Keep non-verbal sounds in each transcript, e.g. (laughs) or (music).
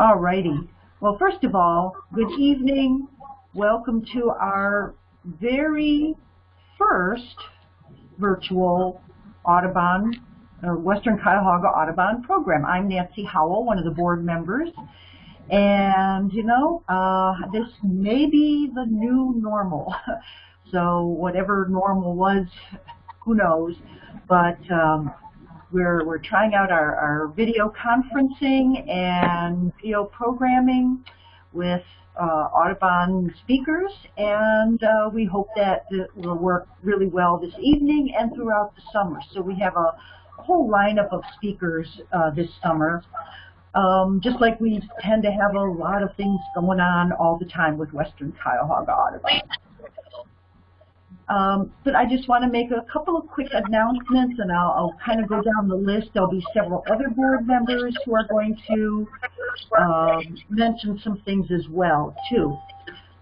All righty. Well, first of all, good evening. Welcome to our very first virtual Audubon, uh, Western Cuyahoga Audubon program. I'm Nancy Howell, one of the board members. And, you know, uh, this may be the new normal. (laughs) so whatever normal was, who knows. But um, we're, we're trying out our, our video conferencing and video programming with uh, Audubon speakers, and uh, we hope that it will work really well this evening and throughout the summer. So we have a whole lineup of speakers uh, this summer. Um, just like we tend to have a lot of things going on all the time with Western Cuyahoga Audubon. Um, but I just want to make a couple of quick announcements, and I'll, I'll, kind of go down the list. There'll be several other board members who are going to um, mention some things as well, too.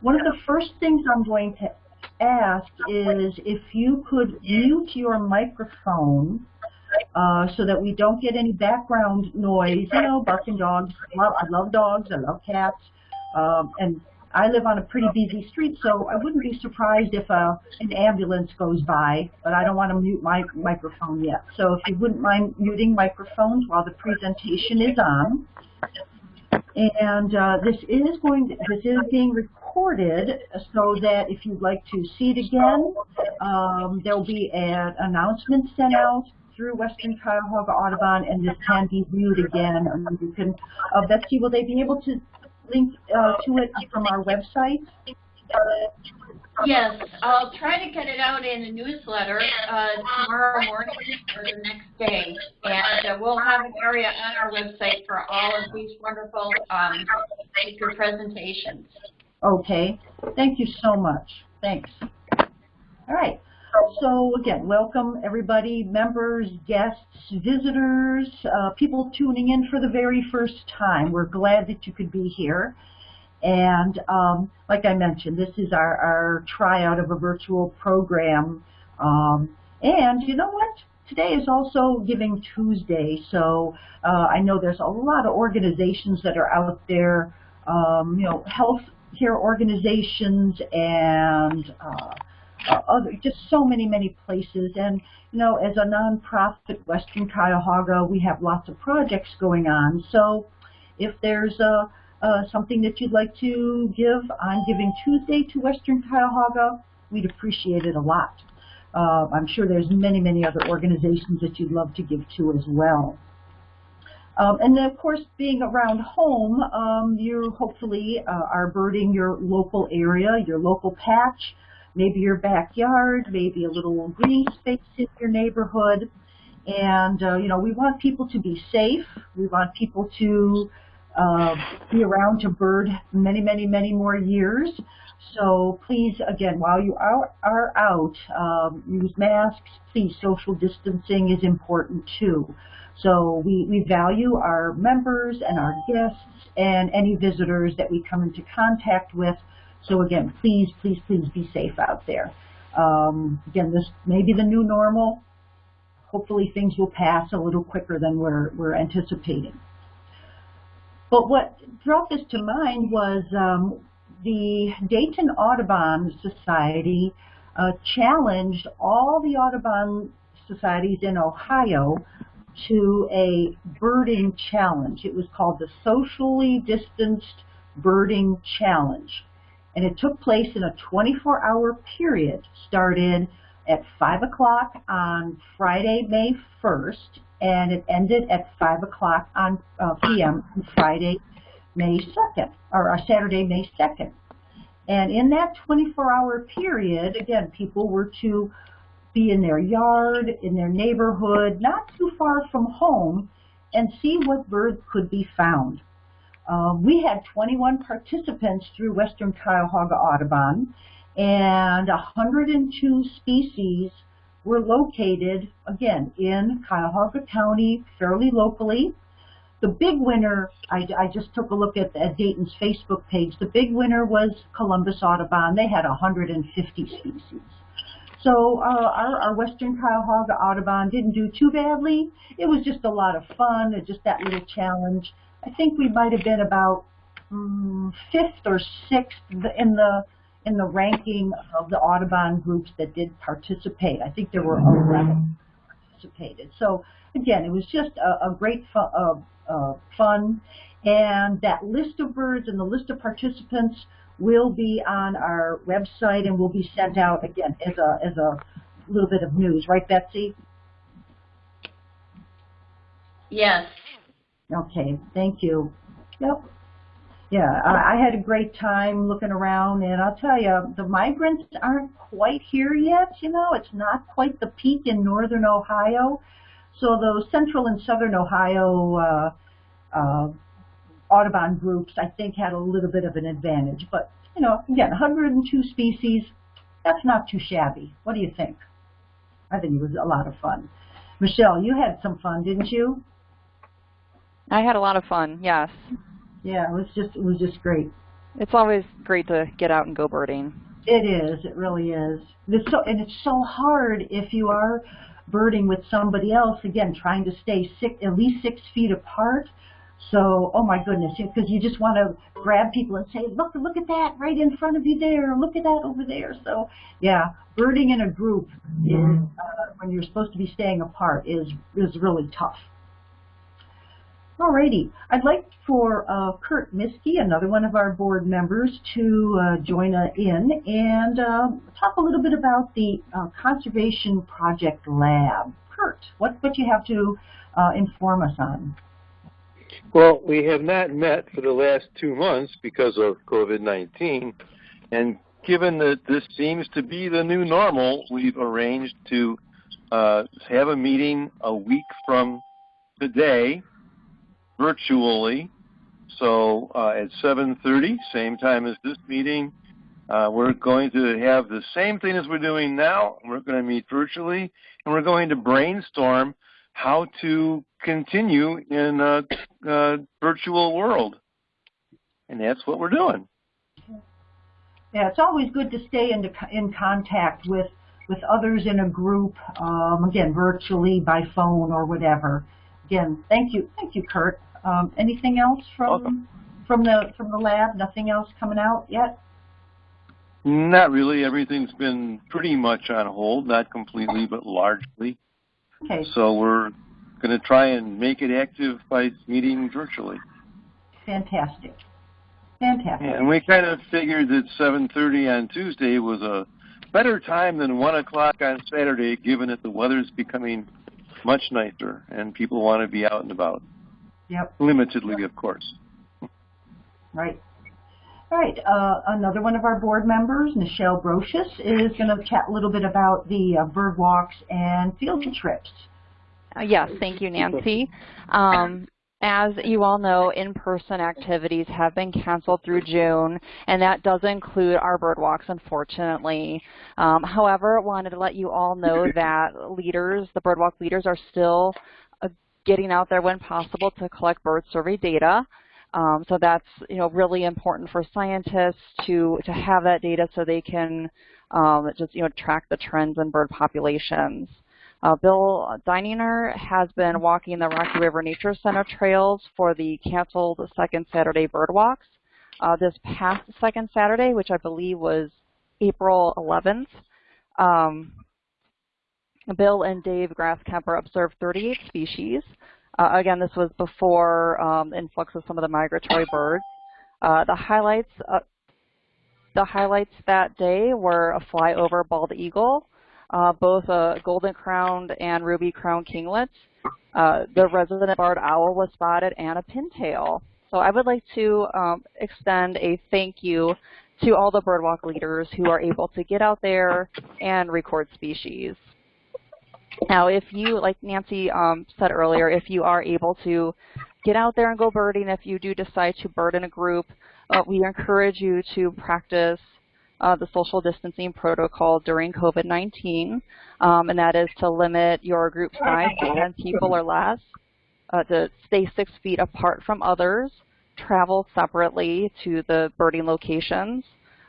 One of the first things I'm going to ask is if you could mute your microphone uh, so that we don't get any background noise, you know, barking dogs. I love dogs, I love cats, um, and I live on a pretty busy street, so I wouldn't be surprised if uh, an ambulance goes by, but I don't want to mute my microphone yet. So if you wouldn't mind muting microphones while the presentation is on. And uh, this is going to, this is being recorded so that if you'd like to see it again, um, there will be an announcement sent out through Western Cuyahoga Audubon, and this can be viewed again. And you can, uh, Betsy, will they be able to link uh, to it from our website? Yes, I'll try to get it out in a newsletter uh, tomorrow morning or the next day. And uh, we'll have an area on our website for all of these wonderful um, speaker presentations. Okay. Thank you so much. Thanks. All right. So again, welcome everybody, members, guests, visitors, uh, people tuning in for the very first time. We're glad that you could be here. And um, like I mentioned, this is our, our tryout of a virtual program. Um, and you know what? Today is also Giving Tuesday, so uh, I know there's a lot of organizations that are out there, um, you know, health care organizations and uh, uh, other, just so many, many places. And, you know, as a nonprofit, Western Cuyahoga, we have lots of projects going on. So if there's a, something that you'd like to give on Giving Tuesday to Western Cuyahoga, we'd appreciate it a lot. Uh, I'm sure there's many, many other organizations that you'd love to give to as well. Um, and then, of course, being around home, um, you hopefully uh, are birding your local area, your local patch, maybe your backyard, maybe a little green space in your neighborhood. And, uh, you know, we want people to be safe. We want people to uh, be around to bird many, many, many more years. So please, again, while you are, are out, um, use masks. Please, social distancing is important too. So we, we value our members and our guests and any visitors that we come into contact with so again, please, please, please be safe out there. Um, again, this may be the new normal. Hopefully things will pass a little quicker than we're, we're anticipating. But what brought this to mind was um, the Dayton Audubon Society uh, challenged all the Audubon societies in Ohio to a birding challenge. It was called the Socially Distanced Birding Challenge and it took place in a 24-hour period, started at 5 o'clock on Friday, May 1st, and it ended at 5 o'clock on uh, p.m. on Friday, May 2nd, or uh, Saturday, May 2nd. And in that 24-hour period, again, people were to be in their yard, in their neighborhood, not too far from home, and see what birds could be found. Um, we had 21 participants through Western Cuyahoga Audubon, and 102 species were located, again, in Cuyahoga County, fairly locally. The big winner, I, I just took a look at, at, Dayton's Facebook page, the big winner was Columbus Audubon. They had 150 species. So uh, our, our Western Cuyahoga Audubon didn't do too badly. It was just a lot of fun, just that little challenge I think we might have been about um, fifth or sixth in the in the ranking of the Audubon groups that did participate. I think there were 11 participated. So again, it was just a, a great fu uh, uh, fun. And that list of birds and the list of participants will be on our website and will be sent out again as a as a little bit of news, right, Betsy? Yes. Okay, thank you. Yep. Yeah, I, I had a great time looking around, and I'll tell you, the migrants aren't quite here yet. You know, it's not quite the peak in northern Ohio. So those central and southern Ohio uh, uh, Audubon groups, I think, had a little bit of an advantage. But, you know, again, 102 species, that's not too shabby. What do you think? I think it was a lot of fun. Michelle, you had some fun, didn't you? I had a lot of fun, yes. Yeah, it was just it was just great. It's always great to get out and go birding. It is. It really is. It's so and it's so hard if you are birding with somebody else. Again, trying to stay six, at least six feet apart. So, oh my goodness, because you just want to grab people and say, look, look at that right in front of you there. Look at that over there. So, yeah, birding in a group is uh, when you're supposed to be staying apart is is really tough. Alrighty, I'd like for uh, Kurt Miskey, another one of our board members, to uh, join us in and uh, talk a little bit about the uh, Conservation Project Lab. Kurt, what what you have to uh, inform us on? Well, we have not met for the last two months because of COVID-19, and given that this seems to be the new normal, we've arranged to uh, have a meeting a week from today virtually. So uh, at 7.30, same time as this meeting, uh, we're going to have the same thing as we're doing now. We're going to meet virtually, and we're going to brainstorm how to continue in a, a virtual world. And that's what we're doing. Yeah, it's always good to stay in, in contact with, with others in a group, um, again, virtually, by phone or whatever. Again, thank you. Thank you, Kurt. Um, anything else from Welcome. from the from the lab? Nothing else coming out yet? Not really. Everything's been pretty much on hold, not completely, but largely. Okay. So we're going to try and make it active by meeting virtually. Fantastic. Fantastic. Yeah, and we kind of figured that 7.30 on Tuesday was a better time than 1 o'clock on Saturday, given that the weather's becoming much nicer and people want to be out and about. Yep. Limitedly, of course. Right. All right. Uh, another one of our board members, Michelle Brocious, is going to chat a little bit about the uh, bird walks and field trips. Uh, yes, thank you, Nancy. Um, as you all know, in-person activities have been canceled through June, and that does include our bird walks, unfortunately. Um, however, I wanted to let you all know that leaders, the birdwalk leaders, are still getting out there when possible to collect bird survey data. Um, so that's you know really important for scientists to to have that data so they can um, just you know track the trends in bird populations. Uh, Bill Deininger has been walking the Rocky River Nature Center trails for the canceled second Saturday bird walks. Uh, this past second Saturday, which I believe was April 11th, um, Bill and Dave Grasskemper observed 38 species. Uh, again, this was before um, influx of some of the migratory (laughs) birds. Uh, the highlights uh, the highlights that day were a flyover bald eagle, uh, both a golden crowned and ruby crowned kinglet. Uh, the resident barred owl was spotted and a pintail. So I would like to um, extend a thank you to all the birdwalk leaders who are able to get out there and record species. Now, if you, like Nancy um, said earlier, if you are able to get out there and go birding, if you do decide to bird in a group, uh, we encourage you to practice uh, the social distancing protocol during COVID-19, um, and that is to limit your group size to 10 people or less, uh, to stay six feet apart from others, travel separately to the birding locations,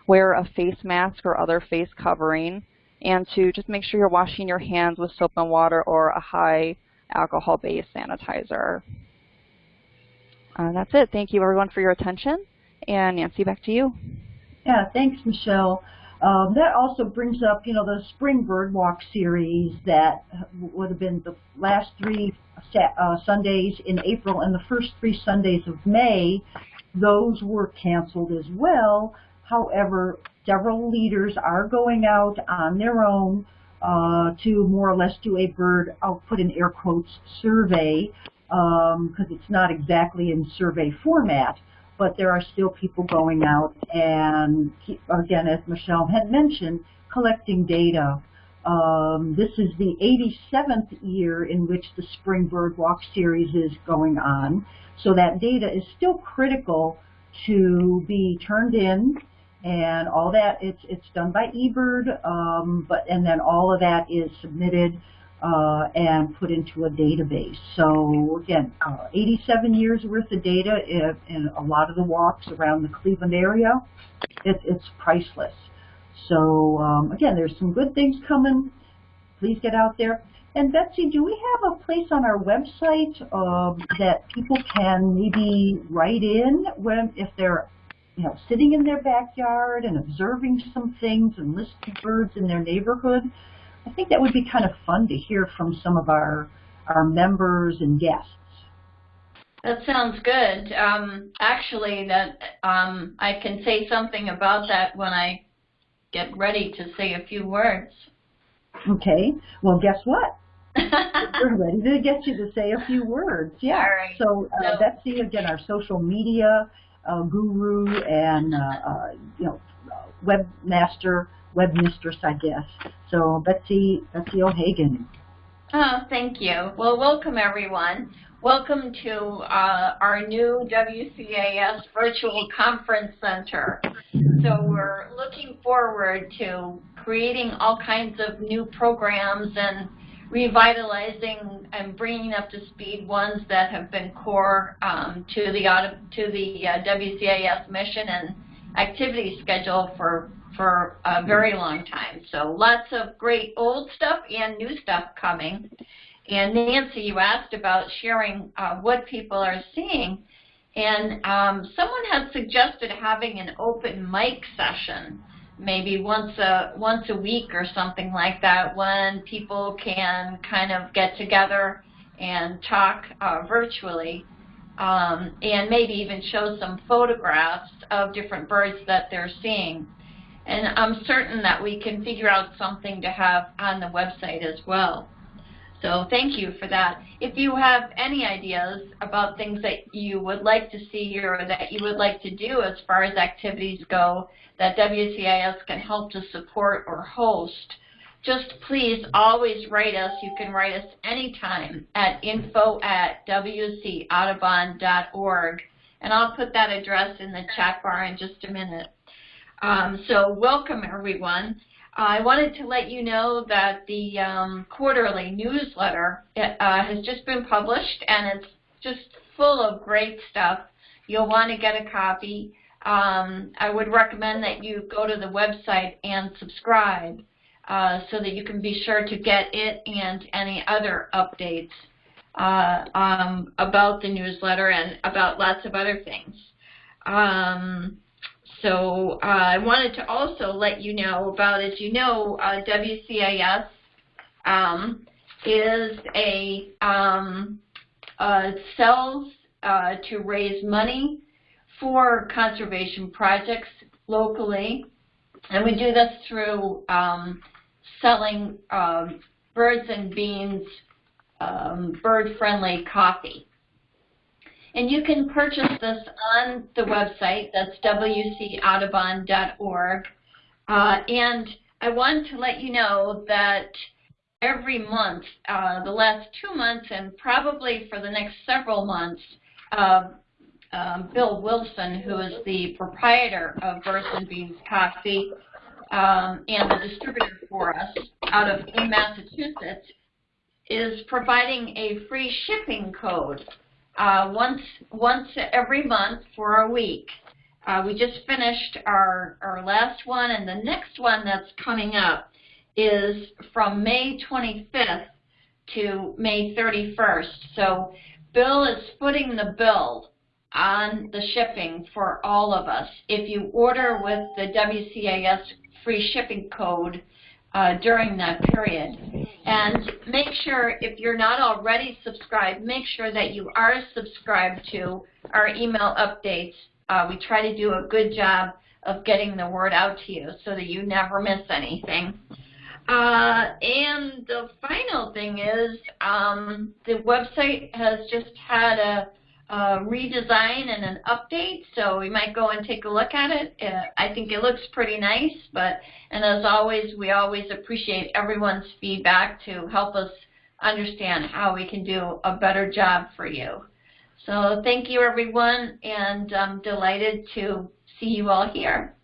wear a face mask or other face covering, and to just make sure you're washing your hands with soap and water or a high alcohol-based sanitizer. uh, that's it. Thank you, everyone, for your attention. And Nancy, back to you. Yeah, thanks, Michelle. Um, that also brings up, you know, the Spring Bird Walk series that would have been the last three uh, Sundays in April and the first three Sundays of May. Those were canceled as well. However, several leaders are going out on their own uh, to more or less do a bird, I'll put in air quotes, survey, because um, it's not exactly in survey format but there are still people going out and, again, as Michelle had mentioned, collecting data. Um, this is the 87th year in which the Spring Bird Walk series is going on. So that data is still critical to be turned in and all that it's it's done by eBird um, but and then all of that is submitted uh, and put into a database. So again, uh, 87 years worth of data in, in, a lot of the walks around the Cleveland area. It, it's priceless. So um, again, there's some good things coming. Please get out there. And Betsy, do we have a place on our website um, that people can maybe write in when if they're you know, sitting in their backyard and observing some things and listening to birds in their neighborhood? I think that would be kind of fun to hear from some of our, our members and guests. That sounds good. Um, actually, that um, I can say something about that when I get ready to say a few words. Okay. Well, guess what? (laughs) We're ready to get you to say a few words. Yeah. Right. So, uh, so Betsy, again, our social media uh, guru and uh, uh you know webmaster web mistress, I guess. So Betsy, Betsy O'Hagan. Oh, thank you. Well, welcome everyone. Welcome to uh, our new WCAS Virtual Conference Center. So we're looking forward to creating all kinds of new programs and revitalizing and bringing up to speed ones that have been core um, to the to the uh, WCAS mission and activity schedule for for a very long time. So lots of great old stuff and new stuff coming. And Nancy, you asked about sharing uh, what people are seeing. And um, someone had suggested having an open mic session, maybe once a once a week or something like that, when people can kind of get together and talk uh, virtually, um, and maybe even show some photographs of different birds that they're seeing. And I'm certain that we can figure out something to have on the website as well. So thank you for that. If you have any ideas about things that you would like to see here or that you would like to do as far as activities go that WCAS can help to support or host, just please always write us. You can write us anytime at info at wcaudubon.org. And I'll put that address in the chat bar in just a minute. Um, so welcome everyone. I wanted to let you know that the um, quarterly newsletter uh, has just been published and it's just full of great stuff. You'll want to get a copy. Um, I would recommend that you go to the website and subscribe uh, so that you can be sure to get it and any other updates uh, um, about the newsletter and about lots of other things. Um, so uh, I wanted to also let you know about, as you know, uh, WCAS um, is a um, uh, sells uh, to raise money for conservation projects locally, and we do this through um, selling um, birds and beans um, bird-friendly coffee. And you can purchase this on the website. That's wcaudubon.org. Uh, and I want to let you know that every month, uh, the last two months and probably for the next several months, uh, um, Bill Wilson, who is the proprietor of Birds and Beans Coffee um, and the distributor for us out of Massachusetts, is providing a free shipping code uh, once once every month for a week. Uh, we just finished our, our last one, and the next one that's coming up is from May 25th to May 31st. So Bill is footing the bill on the shipping for all of us. If you order with the WCAS free shipping code uh, during that period. And make sure, if you're not already subscribed, make sure that you are subscribed to our email updates. Uh, we try to do a good job of getting the word out to you so that you never miss anything. Uh, and the final thing is um, the website has just had a, a, redesign and an update, so we might go and take a look at it. Uh, I think it looks pretty nice, but and as always, we always appreciate everyone's feedback to help us understand how we can do a better job for you. So thank you, everyone, and I'm delighted to see you all here.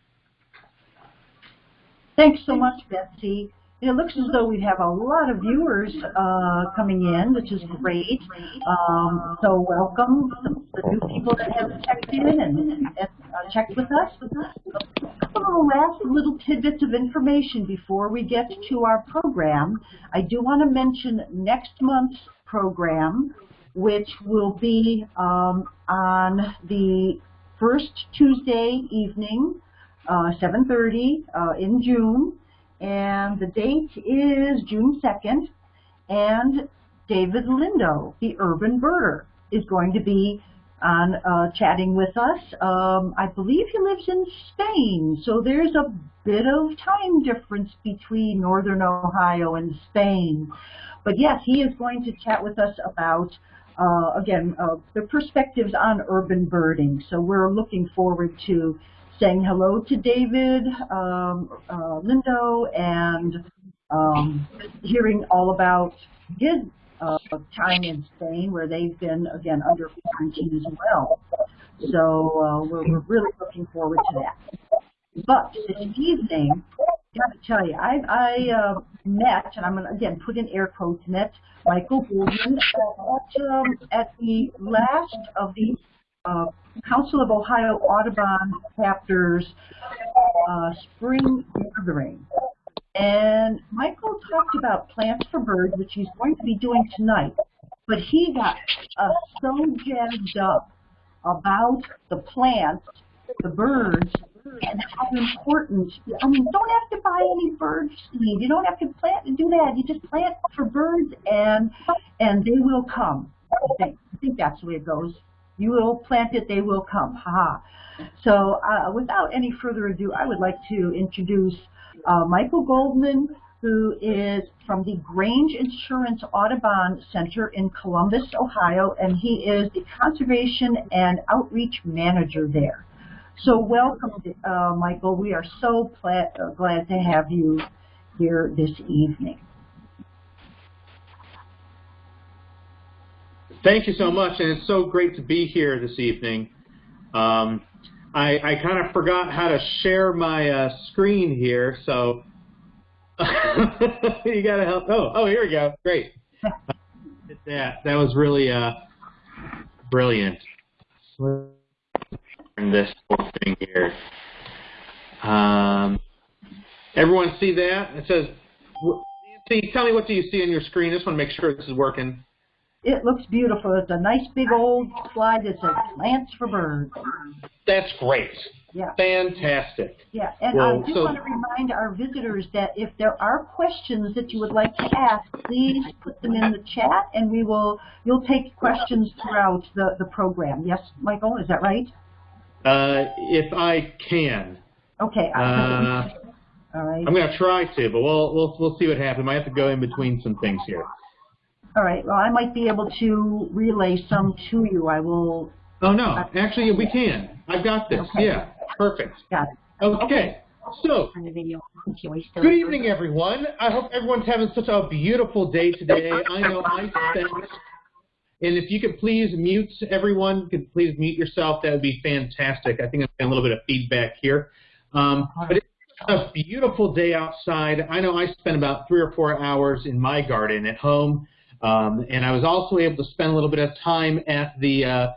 Thanks so much, Betsy. It looks as though we have a lot of viewers uh, coming in, which is great. Um, so welcome the, new people that have checked in and, and uh, checked with us. A couple last little tidbits of information before we get to our program. I do want to mention next month's program, which will be um, on the first Tuesday evening, uh, 7.30 uh, in June, and the date is June 2nd, and David Lindo, the urban birder, is going to be on uh, chatting with us. Um, I believe he lives in Spain, so there's a bit of time difference between Northern Ohio and Spain. But yes, he is going to chat with us about uh, again, uh, the perspectives on urban birding. So we're looking forward to saying hello to David um, uh, Lindo and um, hearing all about his uh, time in Spain where they've been, again, under quarantine as well. So uh, we're, we're really looking forward to that. But this evening, I got to tell you, I, I uh, met, and I'm going to, again, put in air quotes, met Michael Goldman at, um, at the last of the uh, Council of Ohio Audubon chapters uh, spring gathering. And Michael talked about Plants for Birds, which he's going to be doing tonight. But he got uh, so jazzed up about the plants, the birds, and how important, I mean, don't have to buy any bird seed. You don't have to plant and do that. You just plant for birds and and they will come. I think, I think that's the way it goes. You will plant it, they will come. Ha ha. So uh, without any further ado, I would like to introduce uh, Michael Goldman, who is from the Grange Insurance Audubon Center in Columbus, Ohio, and he is the Conservation and Outreach Manager there. So welcome, uh, Michael. We are so uh, glad to have you here this evening. Thank you so much, and it's so great to be here this evening. Um, I, I kind of forgot how to share my uh, screen here, so (laughs) you got to help. Oh, oh, here we go. Great. that that was really uh, brilliant this whole thing here. Um, everyone see that? It says, Nancy, tell me what do you see on your screen. I just want to make sure this is working. It looks beautiful. It's a nice big old slide that says plants for birds. That's great. Yeah. Fantastic. Yeah, and well, I do so, want to remind our visitors that if there are questions that you would like to ask, please put them in the chat, and we will. You'll take questions throughout the the program. Yes, Michael, is that right? Uh, if I can. Okay. Uh, All right. I'm going to try to, but we'll we'll we'll see what happens. I might have to go in between some things here. All right. Well, I might be able to relay some to you. I will. Oh no, actually we can. I've got this. Okay. Yeah, perfect. Got it. Okay. So, good evening, everyone. I hope everyone's having such a beautiful day today. I know I spent and if you could please mute everyone, could please mute yourself, that would be fantastic. I think I'm getting a little bit of feedback here. Um, but it's a beautiful day outside. I know I spent about three or four hours in my garden at home, um, and I was also able to spend a little bit of time at the uh,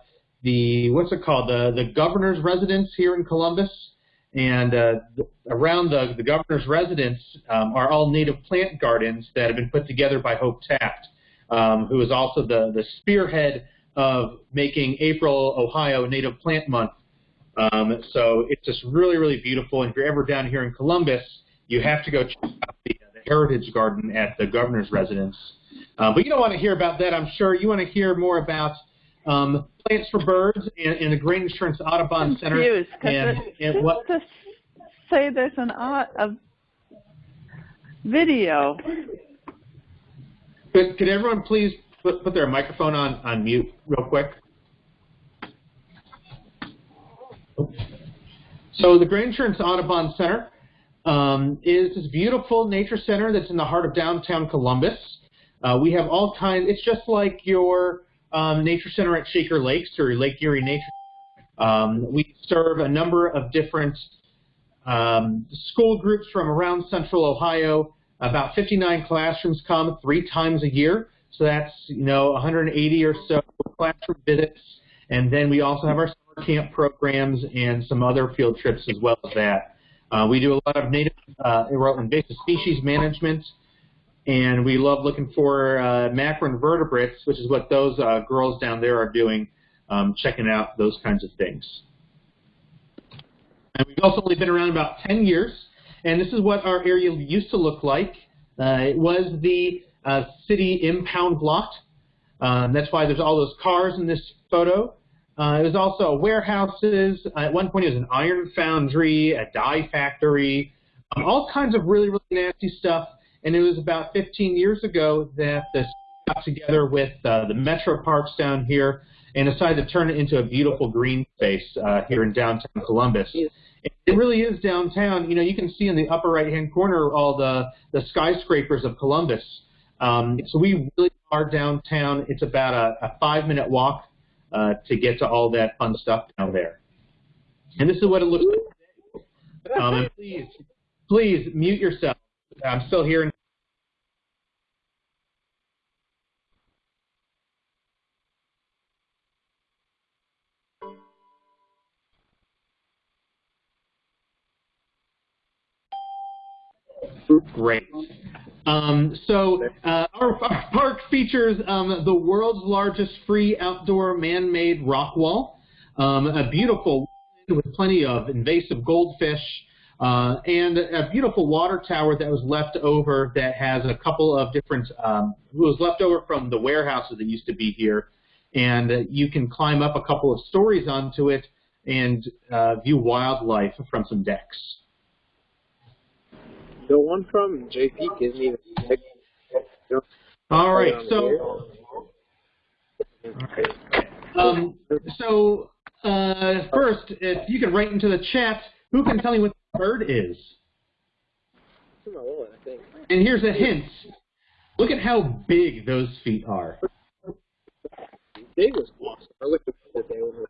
the what's it called the the governor's residence here in Columbus. And uh, around the, the governor's residence um, are all native plant gardens that have been put together by Hope Taft um, who is also the, the spearhead of making April, Ohio Native Plant Month. Um, so it's just really, really beautiful. And if you're ever down here in Columbus, you have to go check out the, the Heritage Garden at the governor's residence. Uh, but you don't want to hear about that, I'm sure. You want to hear more about um, Plants for Birds and, and the Grange Insurance Audubon Center. Confused, and, it and what, to say there's an a video. could, could everyone please put, put their microphone on, on mute real quick? So the Grange Insurance Audubon Center um, is this beautiful nature center that's in the heart of downtown Columbus. Uh, we have all kinds. It's just like your um, nature center at Shaker Lakes or Lake Erie Nature. Um, we serve a number of different um, school groups from around Central Ohio. About 59 classrooms come three times a year, so that's you know 180 or so classroom visits. And then we also have our summer camp programs and some other field trips as well as that. Uh, we do a lot of native uh, invasive species management, and we love looking for uh, macroinvertebrates, which is what those uh, girls down there are doing, um, checking out those kinds of things. And we've also only been around about 10 years, and this is what our area used to look like. Uh, it was the uh, city impound lot. Um, that's why there's all those cars in this photo. Uh, it was also warehouses. Uh, at one point, it was an iron foundry, a dye factory, um, all kinds of really, really nasty stuff. And it was about 15 years ago that this got together with uh, the metro parks down here and decided to turn it into a beautiful green space uh, here in downtown Columbus. It really is downtown. You know, you can see in the upper right-hand corner all the, the skyscrapers of Columbus. Um, so we really are downtown. It's about a, a five-minute walk uh, to get to all that fun stuff down there. And this is what it looks like. (laughs) Um, and please, please mute yourself. I'm still hearing. Great. Um, so uh, our, our, park features um, the world's largest free outdoor man-made rock wall, um, a beautiful with plenty of invasive goldfish, uh, and a beautiful water tower that was left over that has a couple of different, um, was left over from the warehouses that used to be here. And you can climb up a couple of stories onto it and uh, view wildlife from some decks. The one from JP isn't even. All right, so um, so uh, first, if you can write into the chat, who can tell me what the bird is? And here's a hint. Look at how big those feet are. Big was awesome. I looked at the day when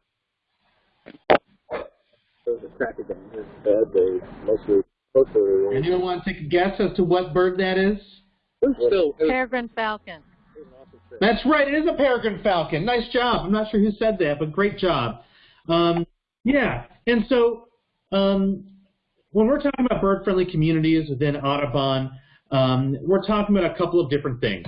it was a cracker game. It was bad days, mostly. mostly Anyone want to take a guess as to what bird that is? still, Peregrine falcon. it was an awesome trip. That's right. It is a peregrine falcon. Nice job. I'm not sure who said that, but great job. Um, yeah. And so um, when we're talking about bird-friendly communities within Audubon, um, we're talking about a couple of different things.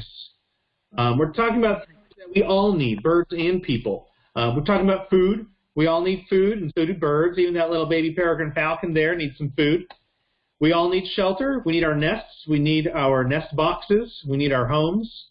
Um, we're talking about things that we all need, birds and people. Uh, we're talking about food. We all need food, and so do birds. Even that little baby peregrine falcon there needs some food. We all need shelter. We need our nests. We need our nest boxes. We need our homes.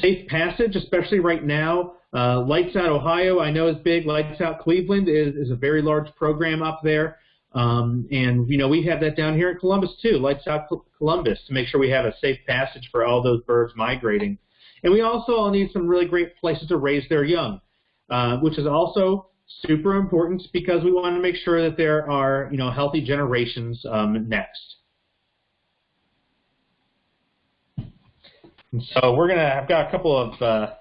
Safe passage, especially right now. Uh, Lights Out Ohio, I know is big. Lights Out Cleveland is, is a very large program up there. Um, and, you know, we have that down here in Columbus, too. Lights Out Columbus to make sure we have a safe passage for all those birds migrating. And we also all need some really great places to raise their young, uh, which is also super important because we want to make sure that there are, you know, healthy generations um, next. And so we're gonna. I've got a couple of uh,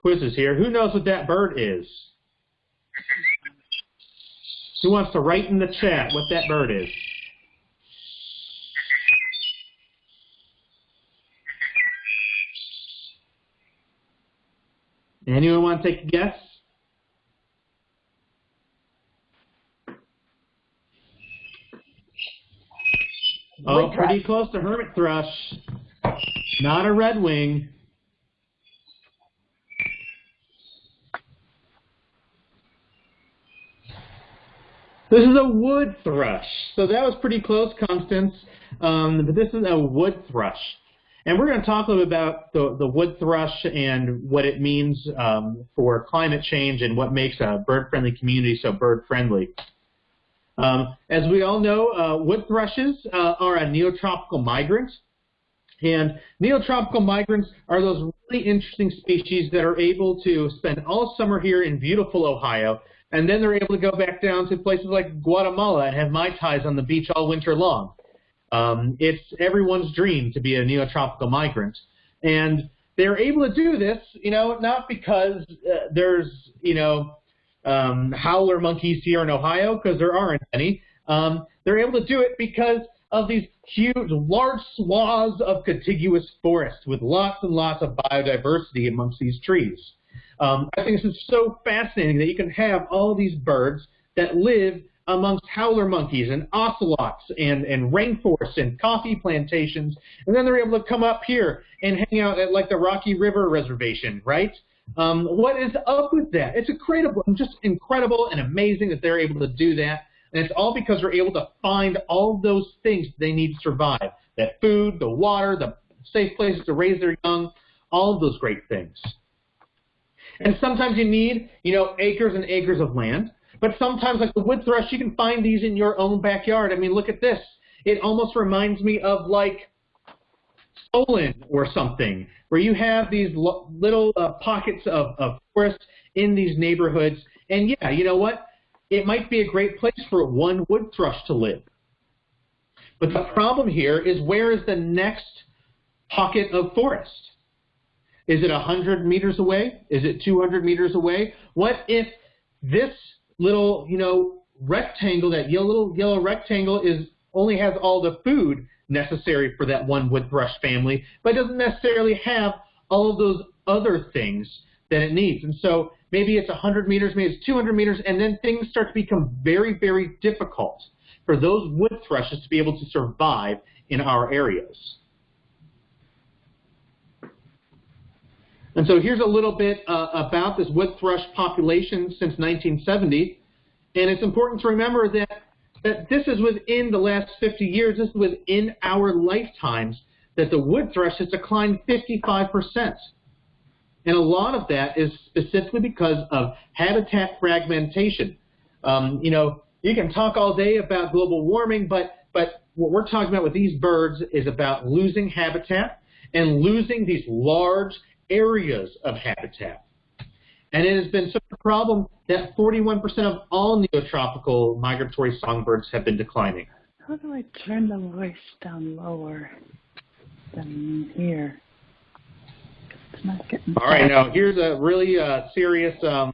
quizzes here. Who knows what that bird is? Who wants to write in the chat what that bird is? Anyone want to take a guess? Oh, pretty close to hermit thrush. Not a red wing. This is a wood thrush. So that was pretty close, Constance. Um, but this is a wood thrush. And we're going to talk a little bit about the, the wood thrush and what it means um, for climate change and what makes a bird-friendly community so bird-friendly. Um, as we all know, uh, wood thrushes uh, are a neotropical migrant. And neotropical migrants are those really interesting species that are able to spend all summer here in beautiful Ohio, and then they're able to go back down to places like Guatemala and have mai tais on the beach all winter long. Um, it's everyone's dream to be a neotropical migrant. And they're able to do this, you know, not because uh, there's, you know, um, howler monkeys here in Ohio, because there aren't any. Um, they're able to do it because of these huge, large swaths of contiguous forest with lots and lots of biodiversity amongst these trees. Um, I think this is so fascinating that you can have all these birds that live amongst howler monkeys and ocelots and, and rainforests and coffee plantations, and then they're able to come up here and hang out at like the Rocky River Reservation, right? Um, what is up with that? It's incredible, just incredible and amazing that they're able to do that. And it's all because they're able to find all those things they need to survive. That food, the water, the safe places to raise their young, all of those great things. And sometimes you need, you know, acres and acres of land. But sometimes, like the wood thrush, you can find these in your own backyard. I mean, look at this. It almost reminds me of like Solon or something, where you have these little uh, pockets of, of forest in these neighborhoods. And yeah, you know what? It might be a great place for one wood thrush to live. But the problem here is where is the next pocket of forest? Is it 100 meters away? Is it 200 meters away? What if this little, you know, rectangle, that yellow, little yellow rectangle is only has all the food necessary for that one wood thrush family, but doesn't necessarily have all of those other things that it needs. And so maybe it's 100 meters, maybe it's 200 meters, and then things start to become very, very difficult for those wood thrushes to be able to survive in our areas. And so here's a little bit uh, about this wood thrush population since 1970. And it's important to remember that, that this is within the last 50 years, this is within our lifetimes, that the wood thrush has declined 55%. And a lot of that is specifically because of habitat fragmentation. Um, you know, you can talk all day about global warming, but, but what we're talking about with these birds is about losing habitat and losing these large areas of habitat. And it has been such a problem that 41% of all neotropical migratory songbirds have been declining. How do I turn the voice down lower than here? It's not getting all right, now here's a really uh, serious um,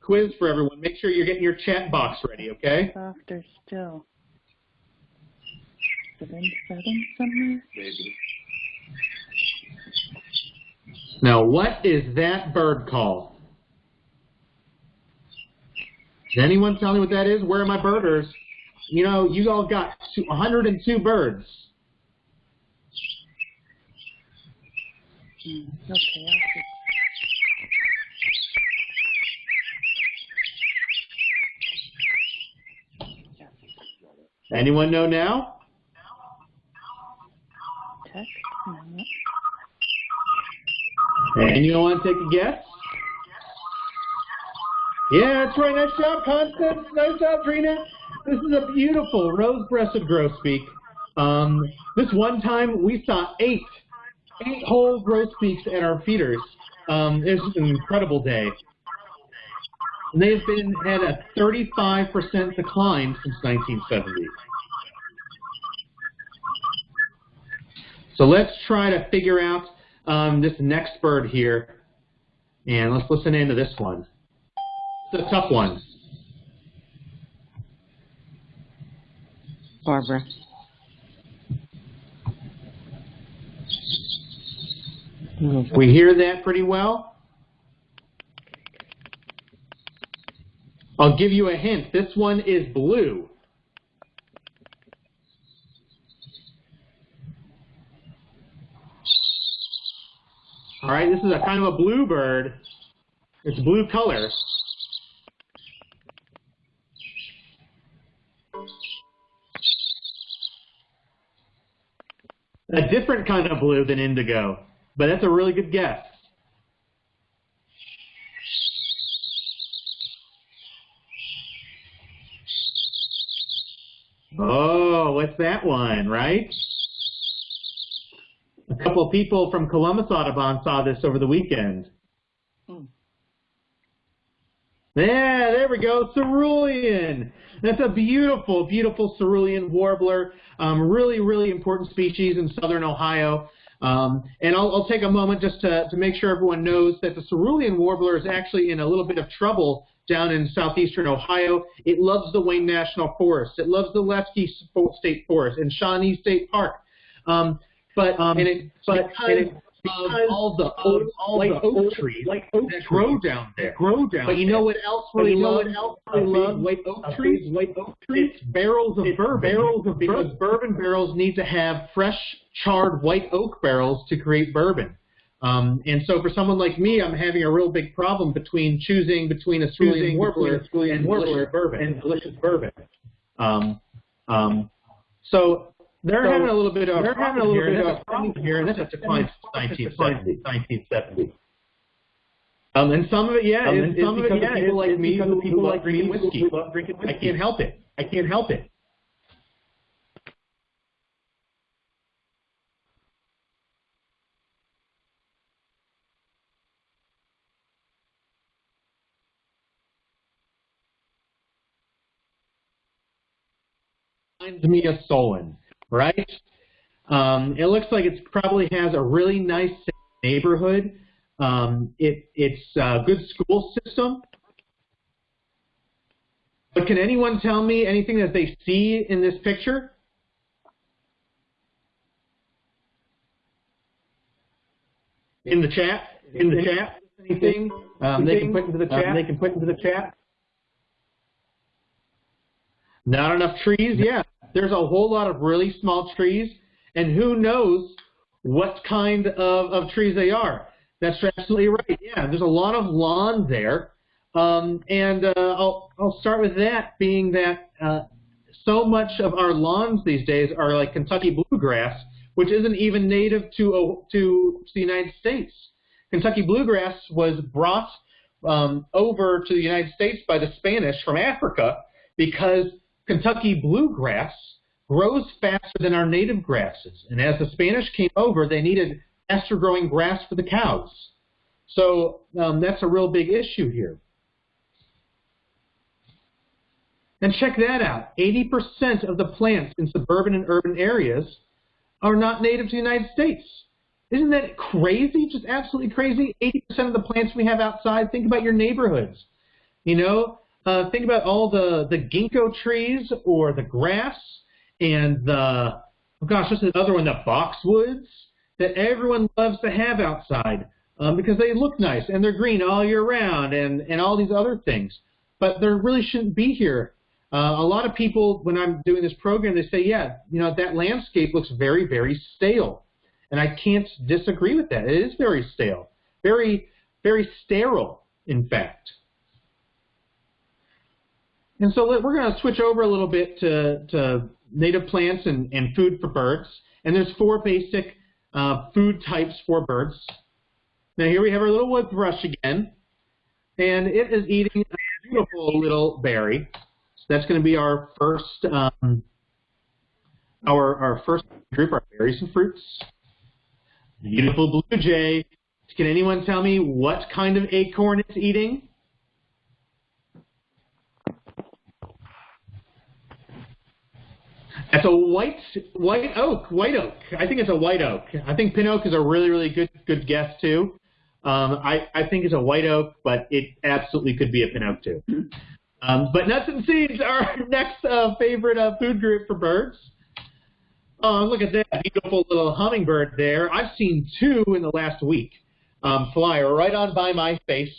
quiz for everyone. Make sure you're getting your chat box ready, okay? Softer still. Is it in settings somewhere? Maybe. Now, what is that bird call? Does anyone tell me what that is? Where are my birders? You know, you all got 102 birds. Okay, Anyone know now? You want to take a guess? Yeah, that's right. Nice job, Constance. Nice job, Trina. This is a beautiful rose-breasted grosbeak. Um, this one time we saw eight, eight whole grosbeaks at our feeders. Um, it an incredible day. And they've been at a 35% decline since 1970. So let's try to figure out um, this next bird here, and let's listen into this one. It's a tough one. Barbara. We hear that pretty well. I'll give you a hint. This one is blue. All right, this is a kind of a blue bird. It's blue color. A different kind of blue than indigo, but that's a really good guess. Oh, what's that one, right? A couple of people from Columbus Audubon saw this over the weekend. Hmm. Yeah, there we go, cerulean. That's a beautiful, beautiful cerulean warbler. Um, really, really important species in southern Ohio. Um, and I'll, I'll, take a moment just to, to make sure everyone knows that the cerulean warbler is actually in a little bit of trouble down in southeastern Ohio. It loves the Wayne National Forest. It loves the Zaleski State Forest and Shawnee State Park. Um, but um, and it, but because, and it, because all the old, all white the oak trees white oak that grow down there. Grow down. But you know what else really you know what else really loves white oak trees? White oak trees. It's barrels of it's bourbon. Barrels of because bourbon. bourbon barrels need to have fresh charred white oak barrels to create bourbon. Um, and so for someone like me, I'm having a real big problem between choosing between a cerulean warbler and warbler bourbon and delicious bourbon. Um, um, so they're so having a little bit of they're having a little bit of problem here, and this has declined since 1970. 1970. Um, and some of it, yeah, um, is, some of it, yeah, people like me who people like drinking whiskey. Love drinking whiskey. I can't help it. I can't help it. Reminds me of Solon right? Um, it looks like it probably has a really nice neighborhood. Um, it, it's a good school system. But can anyone tell me anything that they see in this picture? In the chat? In the chat? Anything um, they can put into the chat? They can put into the chat. Not enough trees? Yeah. There's a whole lot of really small trees, and who knows what kind of, of trees they are. That's absolutely right. Yeah, there's a lot of lawn there. Um, and uh, I'll, I'll start with that, being that uh, so much of our lawns these days are like Kentucky bluegrass, which isn't even native to, to the United States. Kentucky bluegrass was brought um, over to the United States by the Spanish from Africa because Kentucky bluegrass grows faster than our native grasses. And as the Spanish came over, they needed faster growing grass for the cows. So um, that's a real big issue here. And check that out. 80% of the plants in suburban and urban areas are not native to the United States. Isn't that crazy? Just absolutely crazy. 80% of the plants we have outside, think about your neighborhoods. You know, uh, think about all the, the ginkgo trees or the grass and the, oh gosh, what's the other one, the boxwoods that everyone loves to have outside um, because they look nice and they're green all year round and, and all these other things. But they really shouldn't be here. Uh, a lot of people, when I'm doing this program, they say, yeah, you know, that landscape looks very, very stale. And I can't disagree with that. It is very stale, very, very sterile, in fact. And so we're going to switch over a little bit to, to native plants and, and food for birds. And there's four basic uh, food types for birds. Now here we have our little wood thrush again. And it is eating a beautiful little berry. So that's going to be our first um, our, our first group, our berries and fruits. Beautiful blue jay. Can anyone tell me what kind of acorn it's eating? That's a white white oak, white oak. I think it's a white oak. I think pin oak is a really really good good guess too. Um, I I think it's a white oak, but it absolutely could be a pin oak too. Um, but nuts and seeds are our (laughs) next uh, favorite uh, food group for birds. Oh, look at that beautiful little hummingbird there. I've seen two in the last week um, fly right on by my face,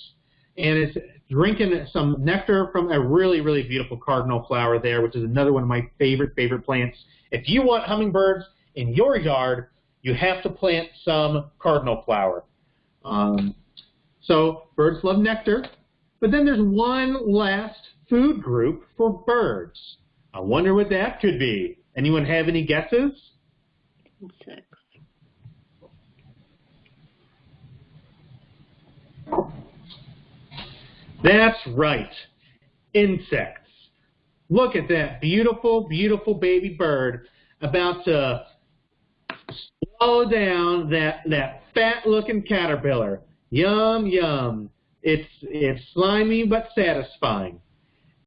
and it's drinking some nectar from a really, really beautiful cardinal flower there, which is another one of my favorite, favorite plants. If you want hummingbirds in your yard, you have to plant some cardinal flower. Um, so birds love nectar. But then there's one last food group for birds. I wonder what that could be. Anyone have any guesses? That's right, insects. Look at that beautiful, beautiful baby bird about to swallow down that, that fat-looking caterpillar. Yum, yum. It's, it's slimy but satisfying.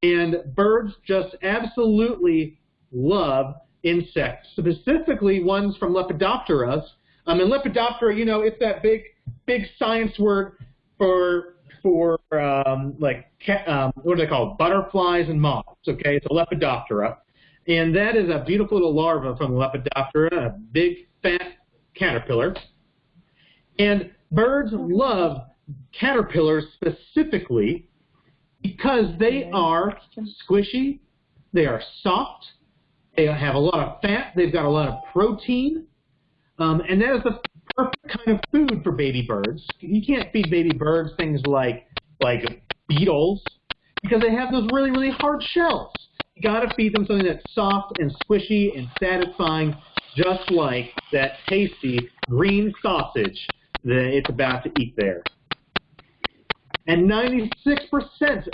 And birds just absolutely love insects, specifically ones from Lepidoptera. Um, and Lepidoptera, you know, it's that big, big science word for for um, like um, what are they called? Butterflies and moths. Okay, it's a Lepidoptera, and that is a beautiful little larva from Lepidoptera, a big fat caterpillar. And birds love caterpillars specifically because they are squishy, they are soft, they have a lot of fat, they've got a lot of protein, um, and that is the perfect kind of food for baby birds. You can't feed baby birds things like like beetles because they have those really, really hard shells. You got to feed them something that's soft and squishy and satisfying, just like that tasty green sausage that it's about to eat there. And 96%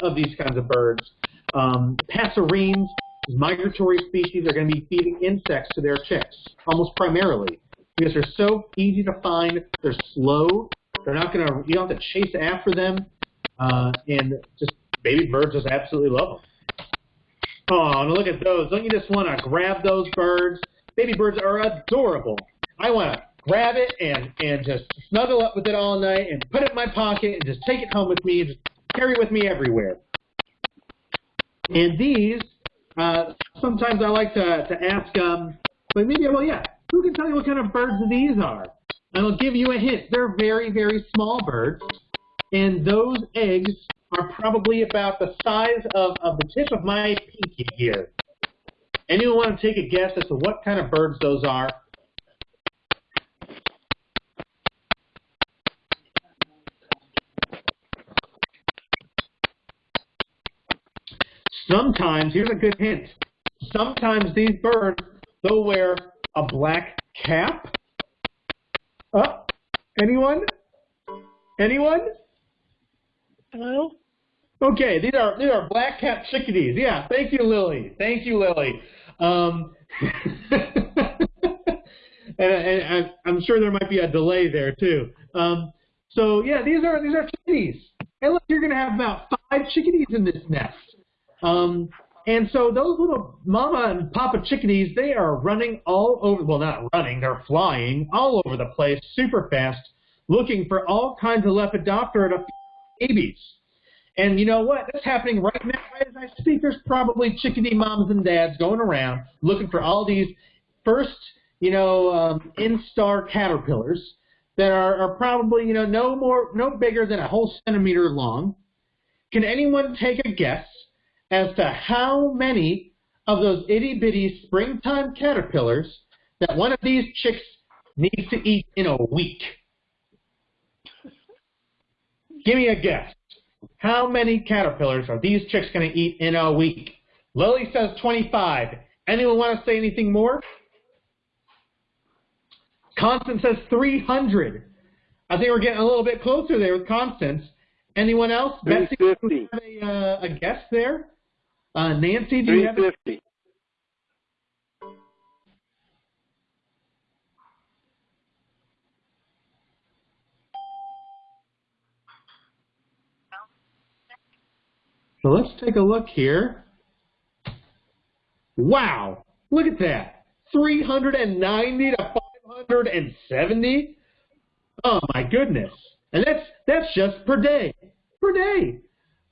of these kinds of birds, um, passerines, migratory species, are going to be feeding insects to their chicks, almost primarily, because they're so easy to find. They're slow. They're not going to, you don't have to chase after them. Uh, and just baby birds just absolutely love them. Oh, and look at those. Don't you just want to grab those birds? Baby birds are adorable. I want to grab it and, and just snuggle up with it all night and put it in my pocket and just take it home with me and just carry it with me everywhere. And these, uh, sometimes I like to, to ask, um, but maybe, well, yeah, who can tell you what kind of birds these are? And I'll give you a hint. They're very, very small birds, and those eggs are probably about the size of, of the tip of my pinky here. Anyone want to take a guess as to what kind of birds those are? Sometimes, here's a good hint, sometimes these birds, they'll wear a black cap. Oh, anyone? Anyone? Hello? Okay, these are these are black cap chickadees. Yeah, thank you, Lily. Thank you, Lily. Um, (laughs) and, and, I'm sure there might be a delay there too. Um, so yeah, these are these are chickadees. And look, you're going to have about five chickadees in this nest. Um, and so those little mama and papa chickadees, they are running all over, well, not running, they're flying all over the place super fast, looking for all kinds of Lepidoptera babies. And you know what? That's happening right now right as I speak. There's probably chickadee moms and dads going around looking for all these first, you know, um, instar caterpillars that are, are probably, you know, no more, no bigger than a whole centimeter long. Can anyone take a guess as to how many of those itty bitty springtime caterpillars that one of these chicks needs to eat in a week. Give me a guess. How many caterpillars are these chicks going to eat in a week? Lily says 25. Anyone want to say anything more? Constance says 300. I think we're getting a little bit closer there with Constance. Anyone else? Betsy, do you have a, uh, a guess there? Uh, Nancy, do you have? 350. So let's take a look here. Wow, look at that. 390 to 570? Oh my goodness. And that's that's just per day. Per day.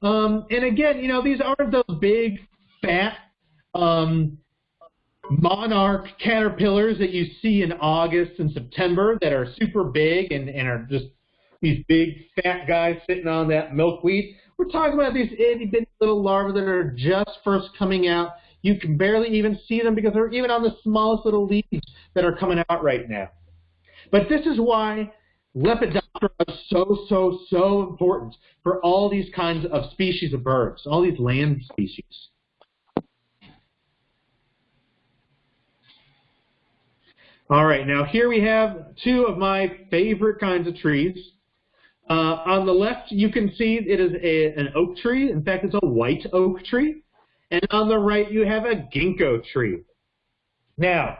Um, and again, you know, these aren't those big, fat, um, monarch caterpillars that you see in August and September that are super big and, and are just these big, fat guys sitting on that milkweed. We're talking about these itty bitty little larvae that are just first coming out. You can barely even see them because they're even on the smallest little leaves that are coming out right now. But this is why Lepidoptera are so, so, so important for all these kinds of species of birds, all these land species. All right, now here we have two of my favorite kinds of trees. Uh, on the left, you can see it is a, an oak tree. In fact, it's a white oak tree. And on the right, you have a ginkgo tree. Now,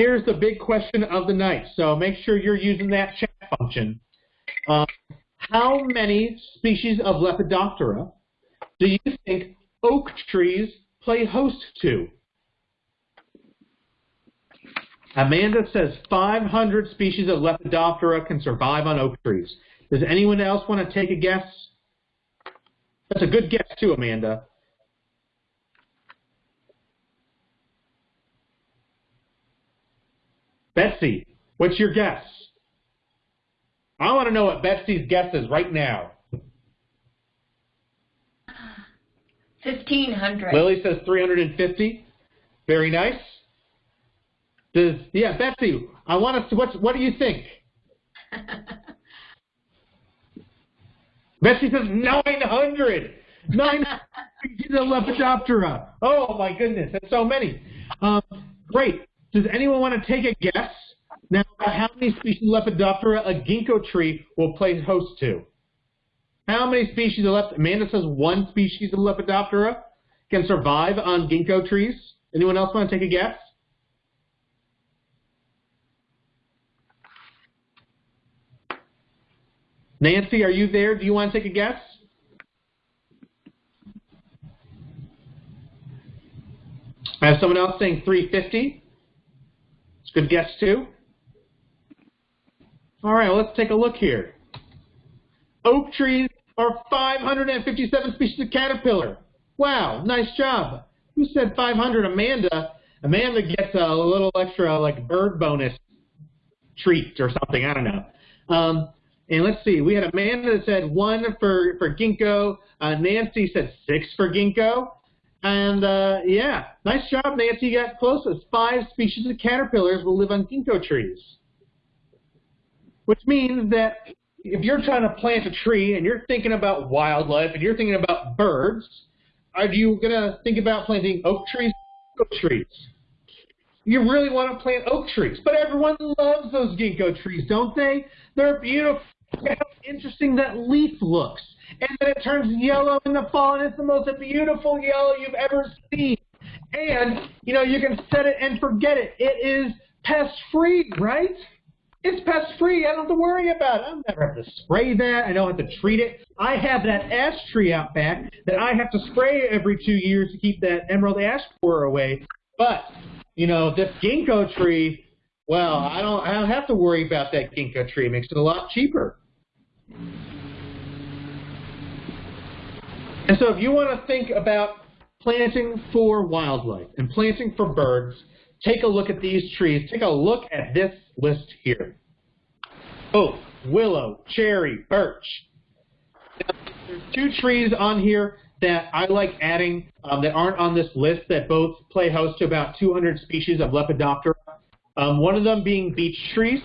here's the big question of the night. So make sure you're using that chat function. Um, how many species of Lepidoptera do you think oak trees play host to? Amanda says 500 species of Lepidoptera can survive on oak trees. Does anyone else want to take a guess? That's a good guess too, Amanda. Betsy, what's your guess? I want to know what Betsy's guess is right now. 1,500. Lily says 350. Very nice. Does yeah, Betsy? I want to. What's what do you think? (laughs) Betsy says 900. 900 species (laughs) of Lepidoptera. Oh my goodness, that's so many. Um, great. Does anyone want to take a guess now how many species of Lepidoptera a ginkgo tree will play host to? How many species of Lepidoptera? Amanda says one species of Lepidoptera can survive on ginkgo trees. Anyone else want to take a guess? Nancy, are you there? Do you want to take a guess? I have someone else saying 350. It's a good guess too. All right, well, let's take a look here. Oak trees are 557 species of caterpillar. Wow, nice job. Who said 500? Amanda. Amanda gets a little extra like bird bonus treat or something. I don't know. Um, and let's see, we had Amanda that said one for, for ginkgo. Uh, Nancy said six for ginkgo. And uh, yeah, nice job, Nancy. You got closest. Five species of caterpillars will live on ginkgo trees. Which means that if you're trying to plant a tree and you're thinking about wildlife and you're thinking about birds, are you going to think about planting oak trees? Oak trees. You really want to plant oak trees. But everyone loves those ginkgo trees, don't they? They're beautiful. Look how interesting that leaf looks. And then it turns yellow in the fall, and it's the most beautiful yellow you've ever seen. And, you know, you can set it and forget it. It is pest-free, right? It's pest-free. I don't have to worry about it. I don't have to spray that. I don't have to treat it. I have that ash tree out back that I have to spray every two years to keep that emerald ash borer away. But, you know, this ginkgo tree, well, I don't, I don't have to worry about that ginkgo tree. It makes it a lot cheaper. And so if you want to think about planting for wildlife and planting for birds, take a look at these trees. Take a look at this list here. Oak, willow, cherry, birch. There's two trees on here that I like adding um, that aren't on this list that both play host to about 200 species of Lepidoptera. Um, one of them being beech trees,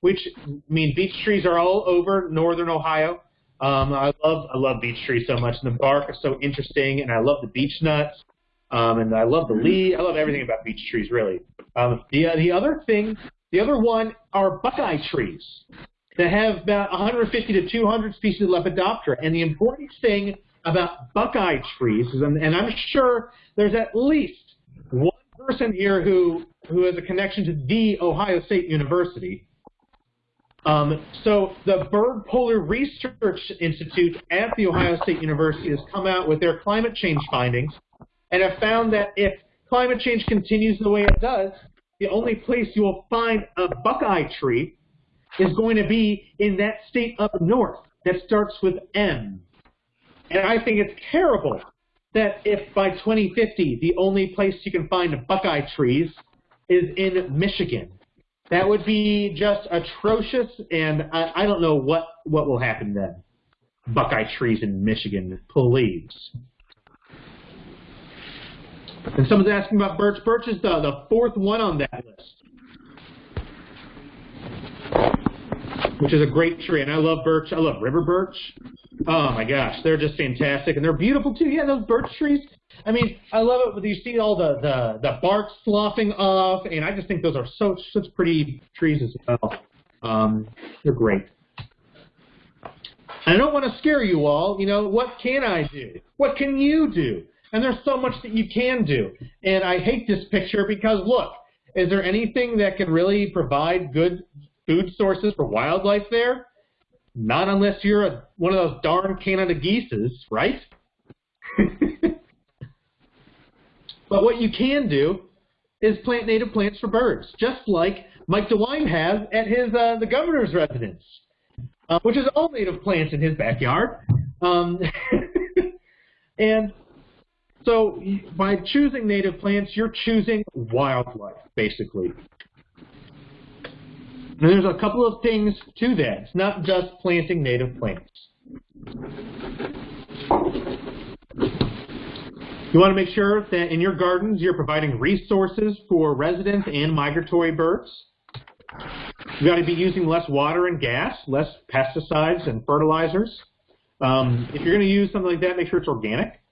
which I mean beech trees are all over northern Ohio. Um, I love I love beech trees so much, and the bark is so interesting, and I love the beech nuts, um, and I love the leaf. I love everything about beech trees, really. Um, the the other thing, the other one are buckeye trees that have about 150 to 200 species of Lepidoptera, and the important thing about buckeye trees is, and, and I'm sure there's at least one person here who who has a connection to the Ohio State University. Um, so the Byrd Polar Research Institute at The Ohio State University has come out with their climate change findings and have found that if climate change continues the way it does, the only place you will find a buckeye tree is going to be in that state up north that starts with M. And I think it's terrible that if by 2050 the only place you can find buckeye trees is in Michigan. That would be just atrocious, and I, I don't know what, what will happen then. Buckeye trees in Michigan, please. And someone's asking about birch. Birch is the, the fourth one on that list, which is a great tree. And I love birch. I love river birch. Oh my gosh, they're just fantastic, and they're beautiful too. Yeah, those birch trees. I mean, I love it when you see all the, the, the bark sloughing off, and I just think those are so such pretty trees as well. Um, they're great. I don't want to scare you all. You know, what can I do? What can you do? And there's so much that you can do. And I hate this picture because, look, is there anything that can really provide good food sources for wildlife there? Not unless you're a, one of those darn Canada geeses, right? (laughs) but what you can do is plant native plants for birds, just like Mike DeWine has at his uh, the governor's residence, uh, which is all native plants in his backyard. Um, (laughs) and so by choosing native plants, you're choosing wildlife, basically. And there's a couple of things to that. It's not just planting native plants. You want to make sure that in your gardens you're providing resources for residents and migratory birds. You've got to be using less water and gas, less pesticides and fertilizers. Um, if you're going to use something like that, make sure it's organic.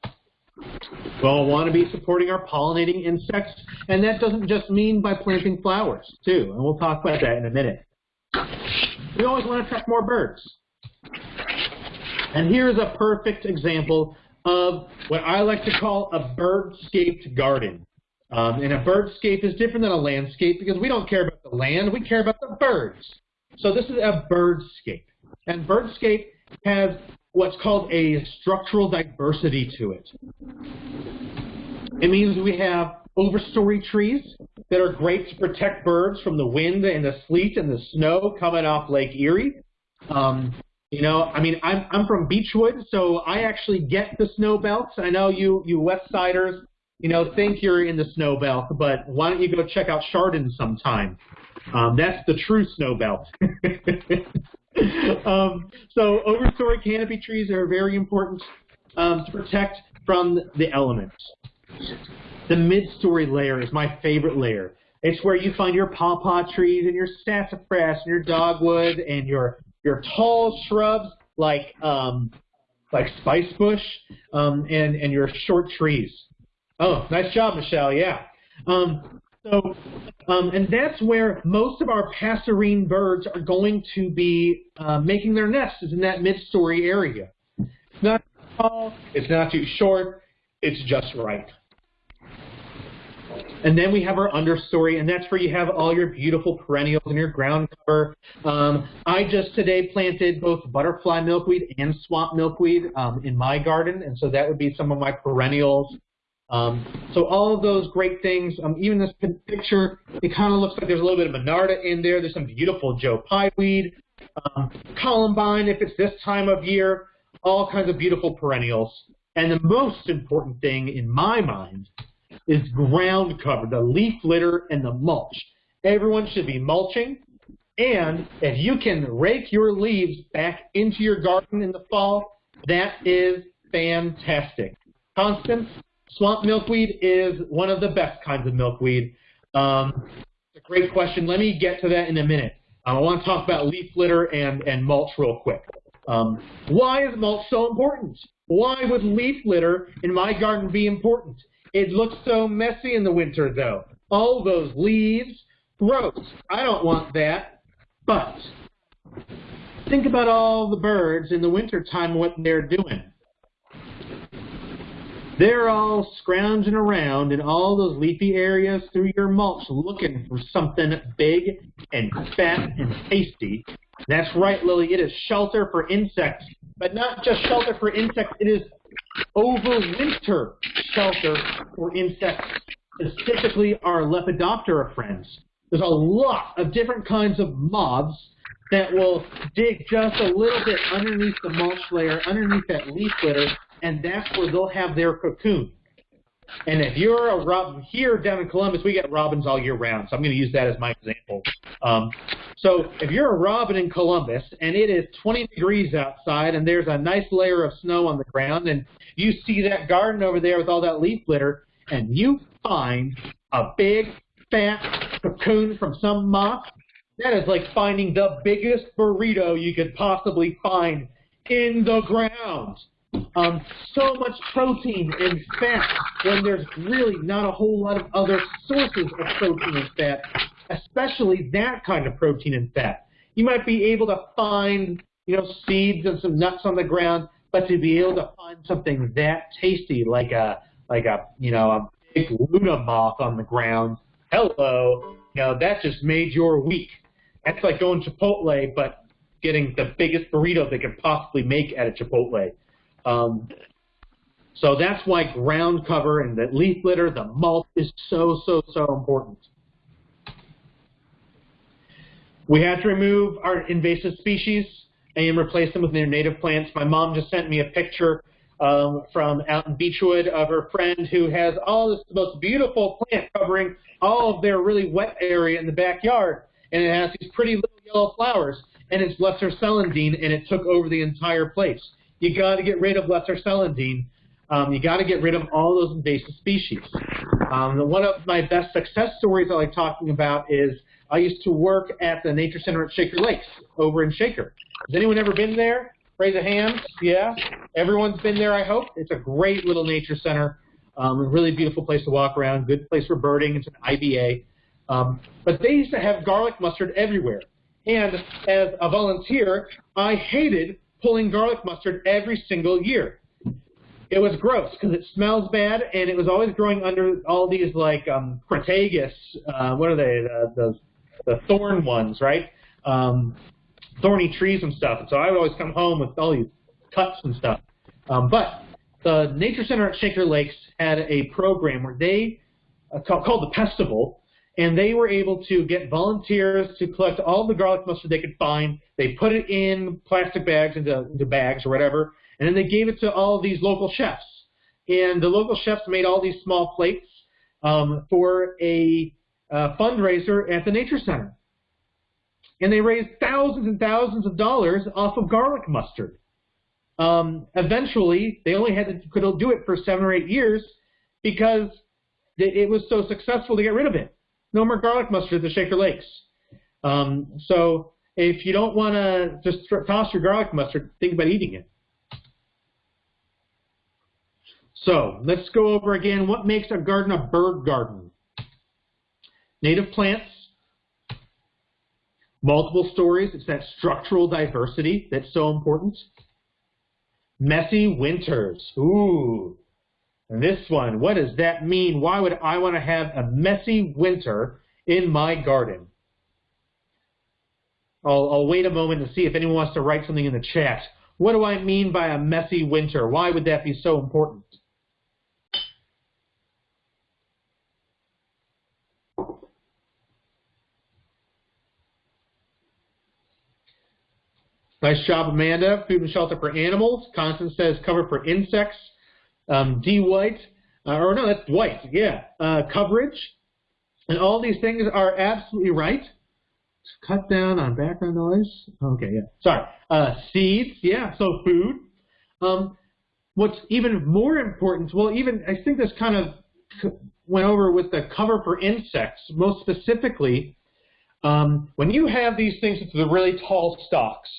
We'll want to be supporting our pollinating insects, and that doesn't just mean by planting flowers, too, and we'll talk about that in a minute. We always want to attract more birds. And here's a perfect example of what I like to call a bird-scaped garden. Um, and a birdscape is different than a landscape because we don't care about the land, we care about the birds. So this is a birdscape. And birdscape has what's called a structural diversity to it. It means we have overstory trees that are great to protect birds from the wind and the sleet and the snow coming off Lake Erie. Um, you know, I mean, I'm I'm from Beachwood, so I actually get the snow belts. I know you you West Siders, you know, think you're in the snow belt, but why don't you go check out Chardon sometime? Um, that's the true snow belt. (laughs) um, so overstory canopy trees are very important um, to protect from the elements. The mid-story layer is my favorite layer. It's where you find your pawpaw trees and your sassafras and your dogwood and your your tall shrubs like um, like spice bush um, and and your short trees. Oh, nice job, Michelle. Yeah. Um, so, um, and that's where most of our passerine birds are going to be uh, making their nests is in that mid-story area. It's not too tall, it's not too short, it's just right. And then we have our understory, and that's where you have all your beautiful perennials and your ground cover. Um, I just today planted both butterfly milkweed and swamp milkweed um, in my garden, and so that would be some of my perennials. Um, so all of those great things, um, even this picture, it kind of looks like there's a little bit of Monarda in there. There's some beautiful Joe Pye weed, um, Columbine if it's this time of year, all kinds of beautiful perennials. And the most important thing in my mind is ground cover, the leaf litter and the mulch. Everyone should be mulching. And if you can rake your leaves back into your garden in the fall, that is fantastic. Constance, swamp milkweed is one of the best kinds of milkweed. Um, it's a great question. Let me get to that in a minute. I want to talk about leaf litter and, and mulch real quick. Um, why is mulch so important? Why would leaf litter in my garden be important? It looks so messy in the winter, though. All those leaves, gross. I don't want that. But think about all the birds in the wintertime, what they're doing. They're all scrounging around in all those leafy areas through your mulch looking for something big and fat and tasty. That's right, Lily. It is shelter for insects, but not just shelter for insects. It is overwinter shelter for insects, specifically our Lepidoptera friends. There's a lot of different kinds of moths that will dig just a little bit underneath the mulch layer, underneath that leaf litter, and that's where they'll have their cocoon. And if you're a robin, here down in Columbus, we get robins all year round, so I'm going to use that as my example. Um, so if you're a robin in Columbus and it is 20 degrees outside and there's a nice layer of snow on the ground and you see that garden over there with all that leaf litter and you find a big fat cocoon from some moth, that is like finding the biggest burrito you could possibly find in the ground. Um, so much protein and fat when there's really not a whole lot of other sources of protein and fat, especially that kind of protein and fat. You might be able to find you know, seeds and some nuts on the ground, but to be able to find something that tasty, like a like a you know a big Luna moth on the ground, hello, you know, that just made your week. That's like going Chipotle, but getting the biggest burrito they could possibly make at a Chipotle. Um, so that's why ground cover and the leaf litter, the mulch is so, so, so important. We have to remove our invasive species and replace them with their native plants. My mom just sent me a picture um, from out in Beachwood of her friend who has all this most beautiful plant covering all of their really wet area in the backyard. And it has these pretty little yellow flowers. And it's lesser celandine, and it took over the entire place. You got to get rid of lesser celandine. Um, you got to get rid of all those invasive species. Um, one of my best success stories I like talking about is I used to work at the Nature Center at Shaker Lakes over in Shaker. Has anyone ever been there? Raise a hand. Yeah. Everyone's been there, I hope. It's a great little nature center. Um, a really beautiful place to walk around. Good place for birding. It's an IBA. Um, but they used to have garlic mustard everywhere. And as a volunteer, I hated pulling garlic mustard every single year. It was gross because it smells bad, and it was always growing under all these like um, crataegus. Uh, what are they? The, the the thorn ones, right? Um, thorny trees and stuff. And so I would always come home with all these cuts and stuff. Um, but the Nature Center at Shaker Lakes had a program where they uh, called, called the Pestival, and they were able to get volunteers to collect all the garlic mustard they could find. They put it in plastic bags into, into bags or whatever, and then they gave it to all these local chefs. And the local chefs made all these small plates um, for a uh, fundraiser at the Nature Center and they raised thousands and thousands of dollars off of garlic mustard. Um, eventually, they only had to could do it for seven or eight years because it was so successful to get rid of it. No more garlic mustard at the Shaker Lakes. Um, so if you don't want to just toss your garlic mustard, think about eating it. So let's go over again what makes a garden a bird garden. Native plants, Multiple stories, it's that structural diversity that's so important. Messy winters. Ooh. This one, what does that mean? Why would I want to have a messy winter in my garden? I'll, I'll wait a moment to see if anyone wants to write something in the chat. What do I mean by a messy winter? Why would that be so important? Nice job, Amanda. Food and shelter for animals. Constance says cover for insects. Um, D. White, uh, or no, that's White, yeah. Uh, coverage. And all these things are absolutely right. Cut down on background noise. Okay, yeah. Sorry. Uh, seeds, yeah, so food. Um, what's even more important, well, even I think this kind of went over with the cover for insects, most specifically, um, when you have these things with the really tall stalks,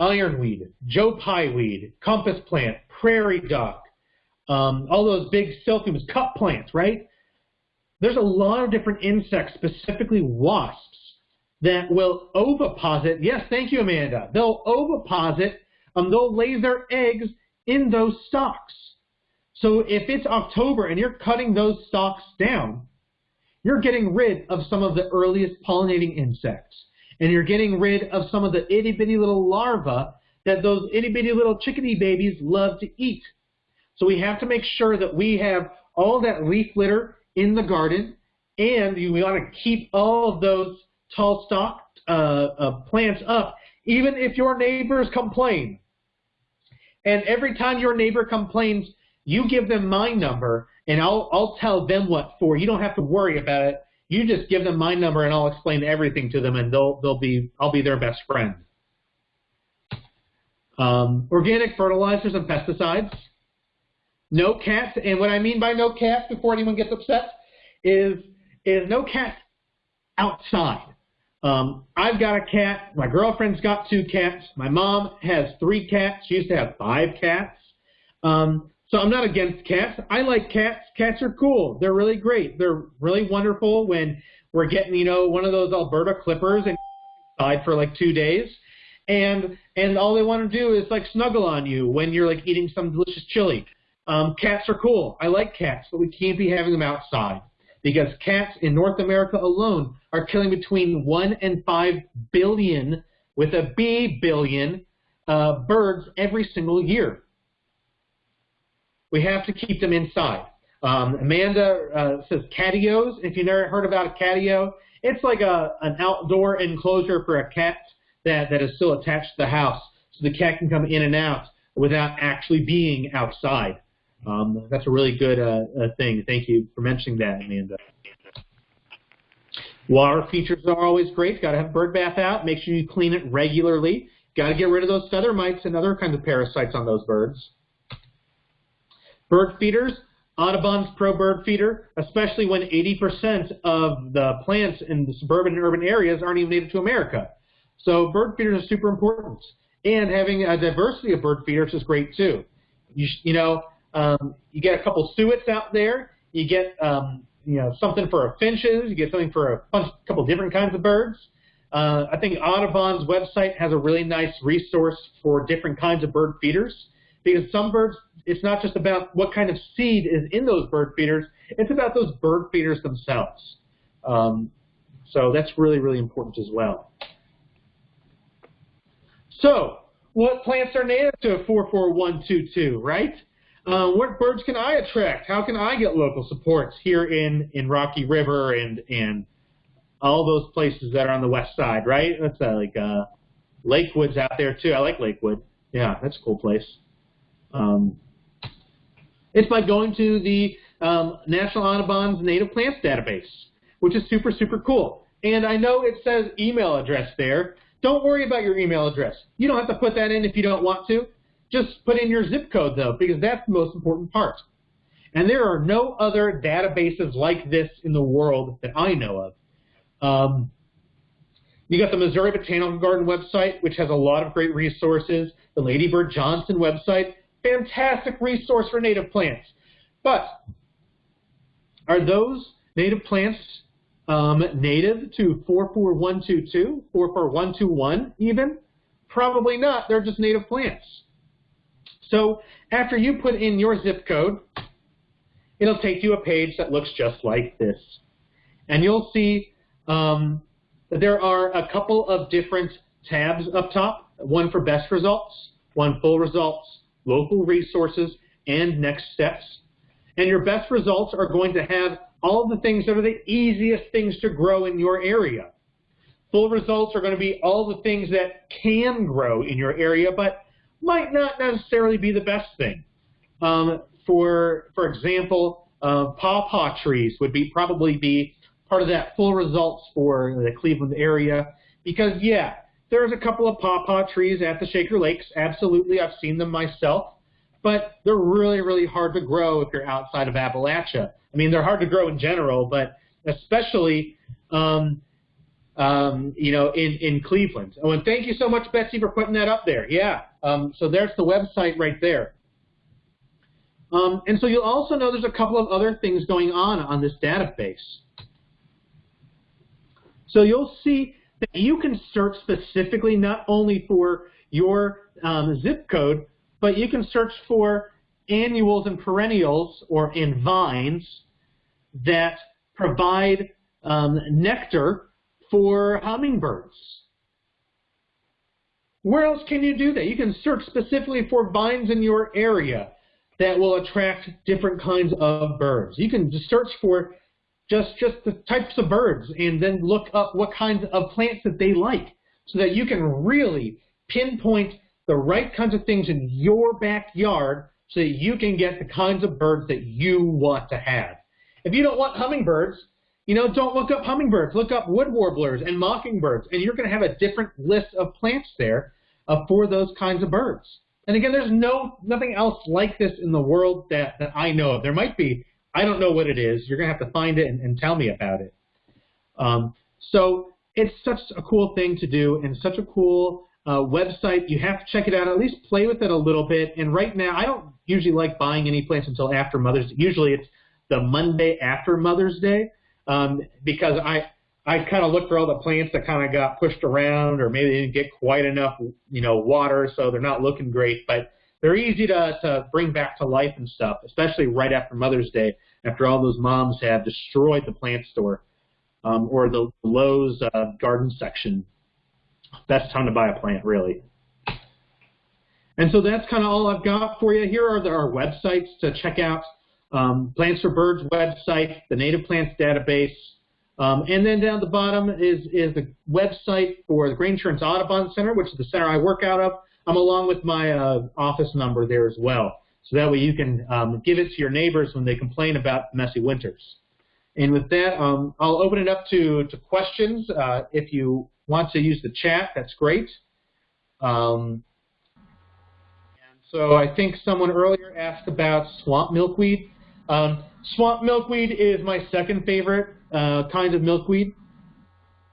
ironweed, Joe Pye weed, compass plant, prairie dock, um, all those big silphiums, cup plants, right? There's a lot of different insects, specifically wasps, that will oviposit. Yes, thank you, Amanda. They'll oviposit, and they'll lay their eggs in those stalks. So if it's October and you're cutting those stalks down, you're getting rid of some of the earliest pollinating insects and you're getting rid of some of the itty bitty little larvae that those itty bitty little chickadee babies love to eat. So we have to make sure that we have all that leaf litter in the garden, and we want to keep all of those tall stalk uh, uh, plants up, even if your neighbors complain. And every time your neighbor complains, you give them my number, and I'll, I'll tell them what for. You don't have to worry about it. You just give them my number and I'll explain everything to them and they'll they'll be I'll be their best friend. Um, organic fertilizers and pesticides. No cats, and what I mean by no cats before anyone gets upset is is no cats outside. Um, I've got a cat. My girlfriend's got two cats. My mom has three cats. She used to have five cats. Um, so I'm not against cats. I like cats. Cats are cool. They're really great. They're really wonderful when we're getting, you know, one of those Alberta clippers and (laughs) inside for like two days. and and all they want to do is like snuggle on you when you're like eating some delicious chili. Um, cats are cool. I like cats, but we can't be having them outside because cats in North America alone are killing between one and five billion, with a B billion, uh, birds every single year. We have to keep them inside. Um, Amanda uh, says catios. If you've never heard about a catio, it's like a an outdoor enclosure for a cat that, that is still attached to the house, so the cat can come in and out without actually being outside. Um, that's a really good uh, uh, thing. Thank you for mentioning that, Amanda. Water features are always great. Got to have bird bath out. Make sure you clean it regularly. Got to get rid of those feather mites and other kinds of parasites on those birds. Bird feeders, Audubon's Pro Bird Feeder, especially when 80% of the plants in the suburban and urban areas aren't even native to America. So bird feeders are super important. And having a diversity of bird feeders is great too. You, you know, um, you get a couple suets out there. You get um, you know something for finches. You get something for a bunch, couple different kinds of birds. Uh, I think Audubon's website has a really nice resource for different kinds of bird feeders because some birds, it's not just about what kind of seed is in those bird feeders, it's about those bird feeders themselves. Um, so that's really, really important as well. So, what plants are native to 44122, right? Uh, what birds can I attract? How can I get local supports here in, in Rocky River and, and all those places that are on the west side, right? That's uh, like uh, Lakewood's out there too. I like Lakewood. Yeah, that's a cool place. Um, it's by going to the um, National Audubon's Native Plants Database, which is super, super cool. And I know it says email address there. Don't worry about your email address. You don't have to put that in if you don't want to. Just put in your zip code, though, because that's the most important part. And there are no other databases like this in the world that I know of. Um, you got the Missouri Botanical Garden website, which has a lot of great resources. The Lady Bird Johnson website, fantastic resource for native plants. But are those native plants um, native to 44122, 44121 even? Probably not. They're just native plants. So after you put in your zip code, it'll take you a page that looks just like this. And you'll see um, that there are a couple of different tabs up top, one for best results, one full results, local resources, and next steps. And your best results are going to have all the things that are the easiest things to grow in your area. Full results are going to be all the things that can grow in your area, but might not necessarily be the best thing. Um, for for example, uh, pawpaw trees would be probably be part of that full results for the Cleveland area because yeah, there's a couple of pawpaw trees at the Shaker Lakes. Absolutely, I've seen them myself, but they're really really hard to grow if you're outside of Appalachia. I mean, they're hard to grow in general, but especially um, um, you know, in, in Cleveland. Oh, and thank you so much, Betsy, for putting that up there. Yeah, um, so there's the website right there. Um, and so you'll also know there's a couple of other things going on on this database. So you'll see that you can search specifically not only for your um, zip code, but you can search for annuals and perennials or in vines that provide um, nectar for hummingbirds. Where else can you do that? You can search specifically for vines in your area that will attract different kinds of birds. You can just search for just, just the types of birds and then look up what kinds of plants that they like so that you can really pinpoint the right kinds of things in your backyard so that you can get the kinds of birds that you want to have. If you don't want hummingbirds, you know, don't look up hummingbirds. Look up wood warblers and mockingbirds, and you're going to have a different list of plants there uh, for those kinds of birds. And again, there's no nothing else like this in the world that, that I know of. There might be. I don't know what it is. You're going to have to find it and, and tell me about it. Um, so it's such a cool thing to do and such a cool uh, website. You have to check it out, at least play with it a little bit. And right now, I don't usually like buying any plants until after Mother's Day. Usually it's the Monday after Mother's Day um, because I I kind of look for all the plants that kind of got pushed around or maybe they didn't get quite enough, you know, water, so they're not looking great. But they're easy to, to bring back to life and stuff, especially right after Mother's Day, after all those moms have destroyed the plant store um, or the Lowe's uh, garden section. Best time to buy a plant, really. And so that's kind of all I've got for you. Here are the, our websites to check out. Um, Plants for Birds website, the Native Plants database, um, and then down at the bottom is, is the website for the Grange Insurance Audubon Center, which is the center I work out of. I'm along with my uh, office number there as well. So that way you can um, give it to your neighbors when they complain about messy winters. And with that, um, I'll open it up to, to questions. Uh, if you want to use the chat, that's great. Um, and so I think someone earlier asked about swamp milkweed. Um, swamp milkweed is my second favorite uh, kind of milkweed.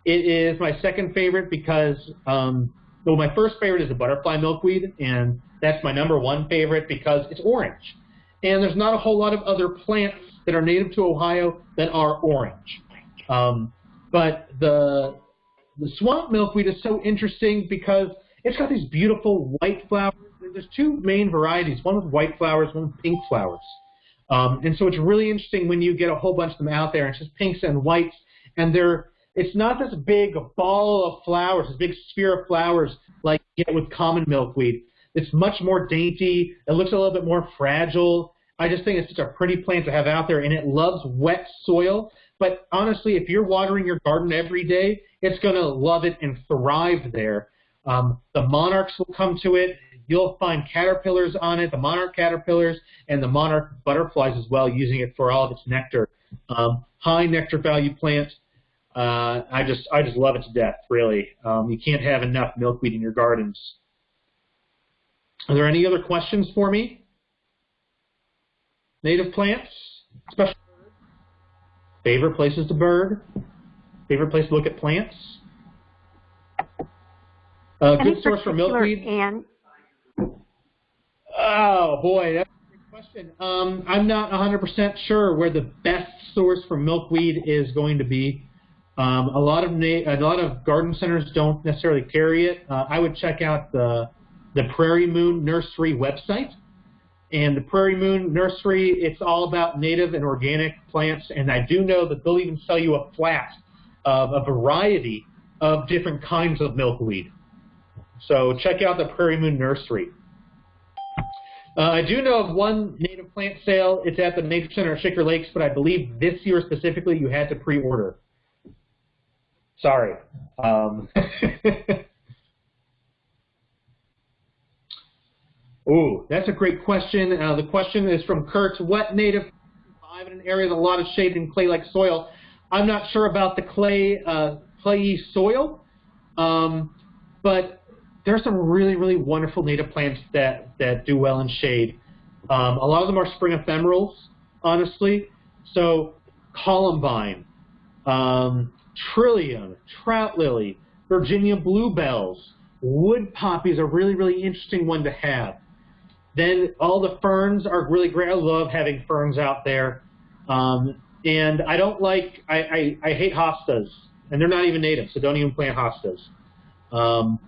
It is my second favorite because, um, well, my first favorite is the butterfly milkweed, and that's my number one favorite because it's orange. And there's not a whole lot of other plants that are native to Ohio that are orange. Um, but the the swamp milkweed is so interesting because it's got these beautiful white flowers. There's two main varieties, one with white flowers, one with pink flowers. Um, and so it's really interesting when you get a whole bunch of them out there, and it's just pinks and whites, and they're it's not this big ball of flowers, this big sphere of flowers like you get with common milkweed. It's much more dainty. It looks a little bit more fragile. I just think it's such a pretty plant to have out there, and it loves wet soil. But honestly, if you're watering your garden every day, it's going to love it and thrive there. Um, the monarchs will come to it. You'll find caterpillars on it, the monarch caterpillars, and the monarch butterflies as well, using it for all of its nectar. Um, high nectar value plant. Uh, I just I just love it to death. Really, um, you can't have enough milkweed in your gardens. Are there any other questions for me? Native plants, special favorite places to bird, favorite place to look at plants. Uh, good source for milkweed. And Oh boy, that's a good question. Um, I'm not 100% sure where the best source for milkweed is going to be. Um, a lot of a lot of garden centers don't necessarily carry it. Uh, I would check out the the Prairie Moon Nursery website. And the Prairie Moon Nursery, it's all about native and organic plants. And I do know that they'll even sell you a flat of a variety of different kinds of milkweed. So check out the Prairie Moon Nursery. Uh, I do know of one native plant sale. It's at the Nature Center at Shaker Lakes, but I believe this year specifically you had to pre-order. Sorry. Um, (laughs) Ooh, that's a great question. Uh, the question is from Kurt. What native survive in an area with a lot of shade and clay-like soil? I'm not sure about the clay, uh, clayy soil, um, but there are some really, really wonderful native plants that, that do well in shade. Um, a lot of them are spring ephemerals, honestly. So columbine, um, trillium, trout lily, Virginia bluebells, wood poppy is a really, really interesting one to have. Then all the ferns are really great. I love having ferns out there. Um, and I don't like, I, I, I hate hostas. And they're not even native, so don't even plant hostas. Um,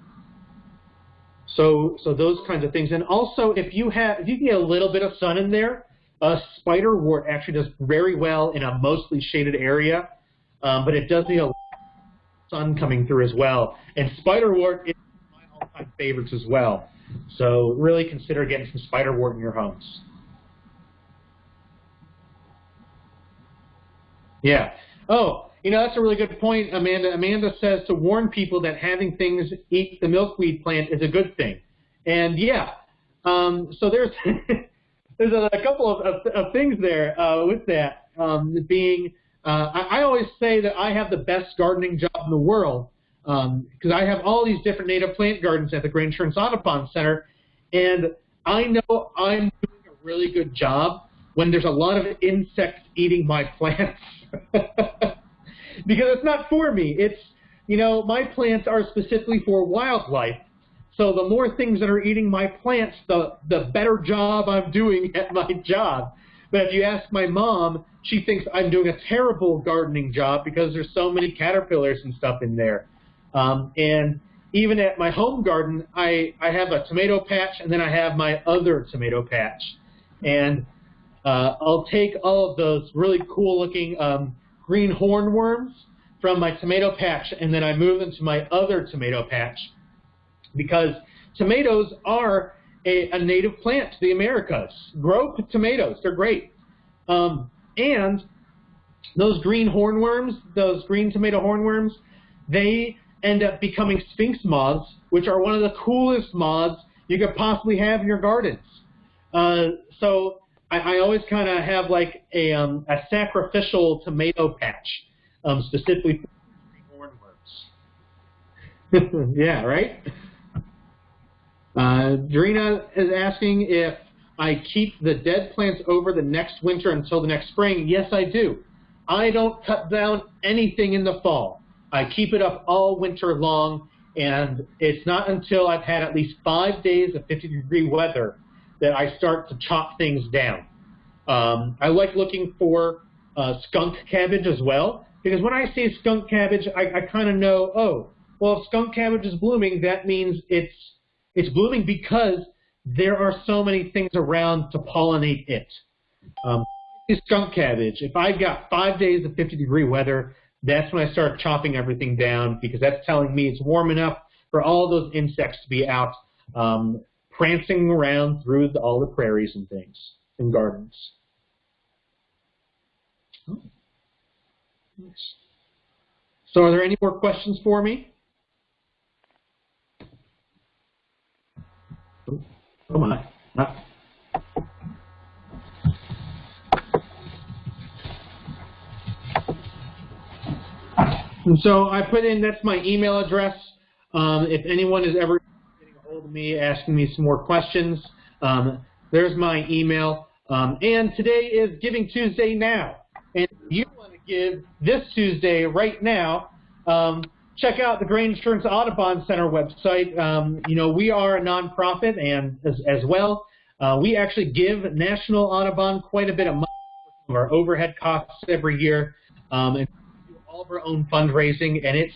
so, so those kinds of things. And also, if you have, if you get a little bit of sun in there, uh, spiderwort actually does very well in a mostly shaded area, um, but it does need a sun coming through as well. And spiderwort is one of my all-time favorites as well. So really consider getting some spiderwort in your homes. Yeah. Oh, you know, that's a really good point, Amanda. Amanda says to warn people that having things eat the milkweed plant is a good thing. And yeah, um, so there's (laughs) there's a, a couple of, of, of, things there uh, with that um, being. Uh, I, I, always say that I have the best gardening job in the world because um, I have all these different native plant gardens at the Grange Insurance Audubon Center, and I know I'm doing a really good job when there's a lot of insects eating my plants. (laughs) because it's not for me. It's, you know, my plants are specifically for wildlife. So the more things that are eating my plants, the, the better job I'm doing at my job. But if you ask my mom, she thinks I'm doing a terrible gardening job because there's so many caterpillars and stuff in there. Um, and even at my home garden, I, I have a tomato patch and then I have my other tomato patch. And uh, I'll take all of those really cool looking um, green hornworms from my tomato patch and then I move them to my other tomato patch because tomatoes are a, a native plant to the Americas. Grow tomatoes, they're great. Um, and those green hornworms, those green tomato hornworms, they end up becoming sphinx moths, which are one of the coolest moths you could possibly have in your gardens. Uh, so I, I always kind of have like a, um, a sacrificial tomato patch, um, specifically for hornworms. (laughs) yeah, right? Uh, Drina is asking if I keep the dead plants over the next winter until the next spring. Yes, I do. I don't cut down anything in the fall. I keep it up all winter long, and it's not until I've had at least five days of 50 degree weather that I start to chop things down. Um, I like looking for uh, skunk cabbage as well, because when I see skunk cabbage, I, I kind of know, oh, well, if skunk cabbage is blooming, that means it's it's blooming because there are so many things around to pollinate it. Um, skunk cabbage, if I've got five days of 50 degree weather, that's when I start chopping everything down because that's telling me it's warm enough for all those insects to be out um, prancing around through the, all the prairies and things and gardens. Oh. So are there any more questions for me? Oh my. Not And so I put in, that's my email address. Um, if anyone is ever hold of me, asking me some more questions, um, there's my email. Um, and today is Giving Tuesday now. And if you want to give this Tuesday right now, um, check out the Grange Insurance Audubon Center website. Um, you know, we are a nonprofit and as, as well. Uh, we actually give National Audubon quite a bit of money for our overhead costs every year. Um, and all of our own fundraising, and it's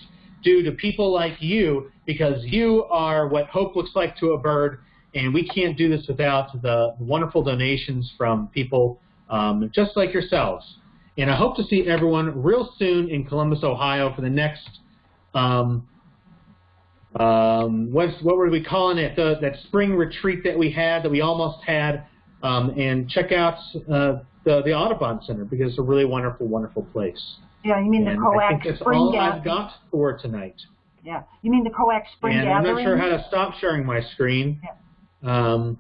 due to people like you because you are what hope looks like to a bird, and we can't do this without the wonderful donations from people um, just like yourselves. And I hope to see everyone real soon in Columbus, Ohio for the next um, um, what were we calling it? The, that spring retreat that we had, that we almost had. Um, and check out uh, the, the Audubon Center because it's a really wonderful, wonderful place. Yeah, you mean the I think that's spring all gathering? I've got for tonight. Yeah, you mean the COAC spring and gathering? I'm not sure how to stop sharing my screen. Yeah. Um,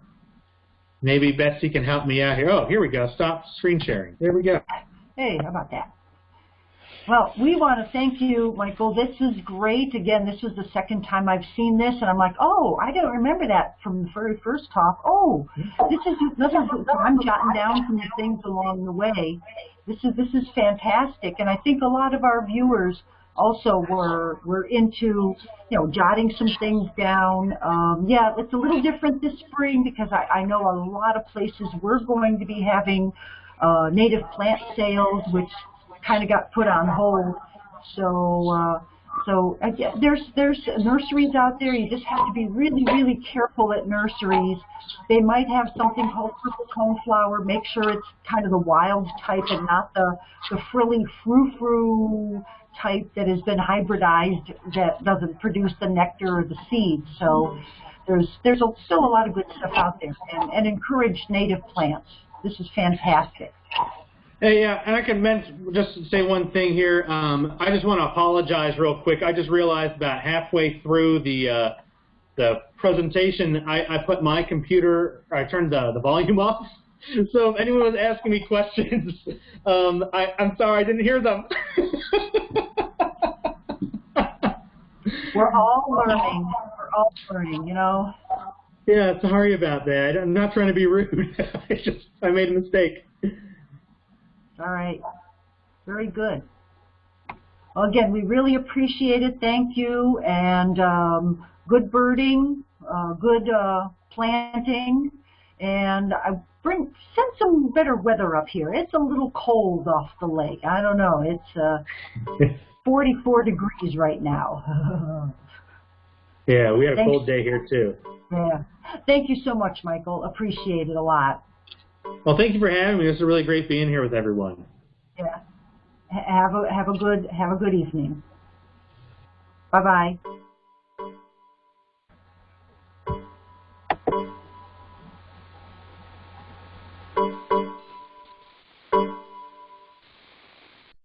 maybe Betsy can help me out here. Oh, here we go. Stop screen sharing. There we go. Hey, how about that? Well, we want to thank you, Michael. This is great. Again, this is the second time I've seen this, and I'm like, oh, I don't remember that from the very first talk. Oh, this is another. I'm jotting down some things along the way. This is this is fantastic, and I think a lot of our viewers also were were into you know jotting some things down. Um, yeah, it's a little different this spring because I, I know a lot of places we're going to be having uh, native plant sales, which kind of got put on hold. So, uh, so uh, there's there's nurseries out there. You just have to be really really careful at nurseries. They might have something called purple coneflower. Make sure it's kind of the wild type and not the the frilly frou-frou type that has been hybridized that doesn't produce the nectar or the seeds. So there's there's a, still a lot of good stuff out there, and, and encourage native plants. This is fantastic. Hey, yeah, and I can mention, just say one thing here. Um, I just want to apologize real quick. I just realized about halfway through the uh, the presentation, I, I put my computer, I turned the, the volume (laughs) off. So if anyone was asking me questions, (laughs) um, I, I'm sorry, I didn't hear them. (laughs) We're all learning. We're all learning, you know. Yeah, sorry about that. I'm not trying to be rude. I just I made a mistake. All right. Very good. Well, again, we really appreciate it. Thank you. And um, good birding, uh, good uh, planting. and I bring send some better weather up here. It's a little cold off the lake. I don't know. It's uh, (laughs) 44 degrees right now. (laughs) yeah, we had a Thanks. cold day here too. yeah. Thank you so much, Michael. Appreciate it a lot. Well, thank you for having me. This is really great being here with everyone. Yeah. Have a have a good have a good evening. Bye bye.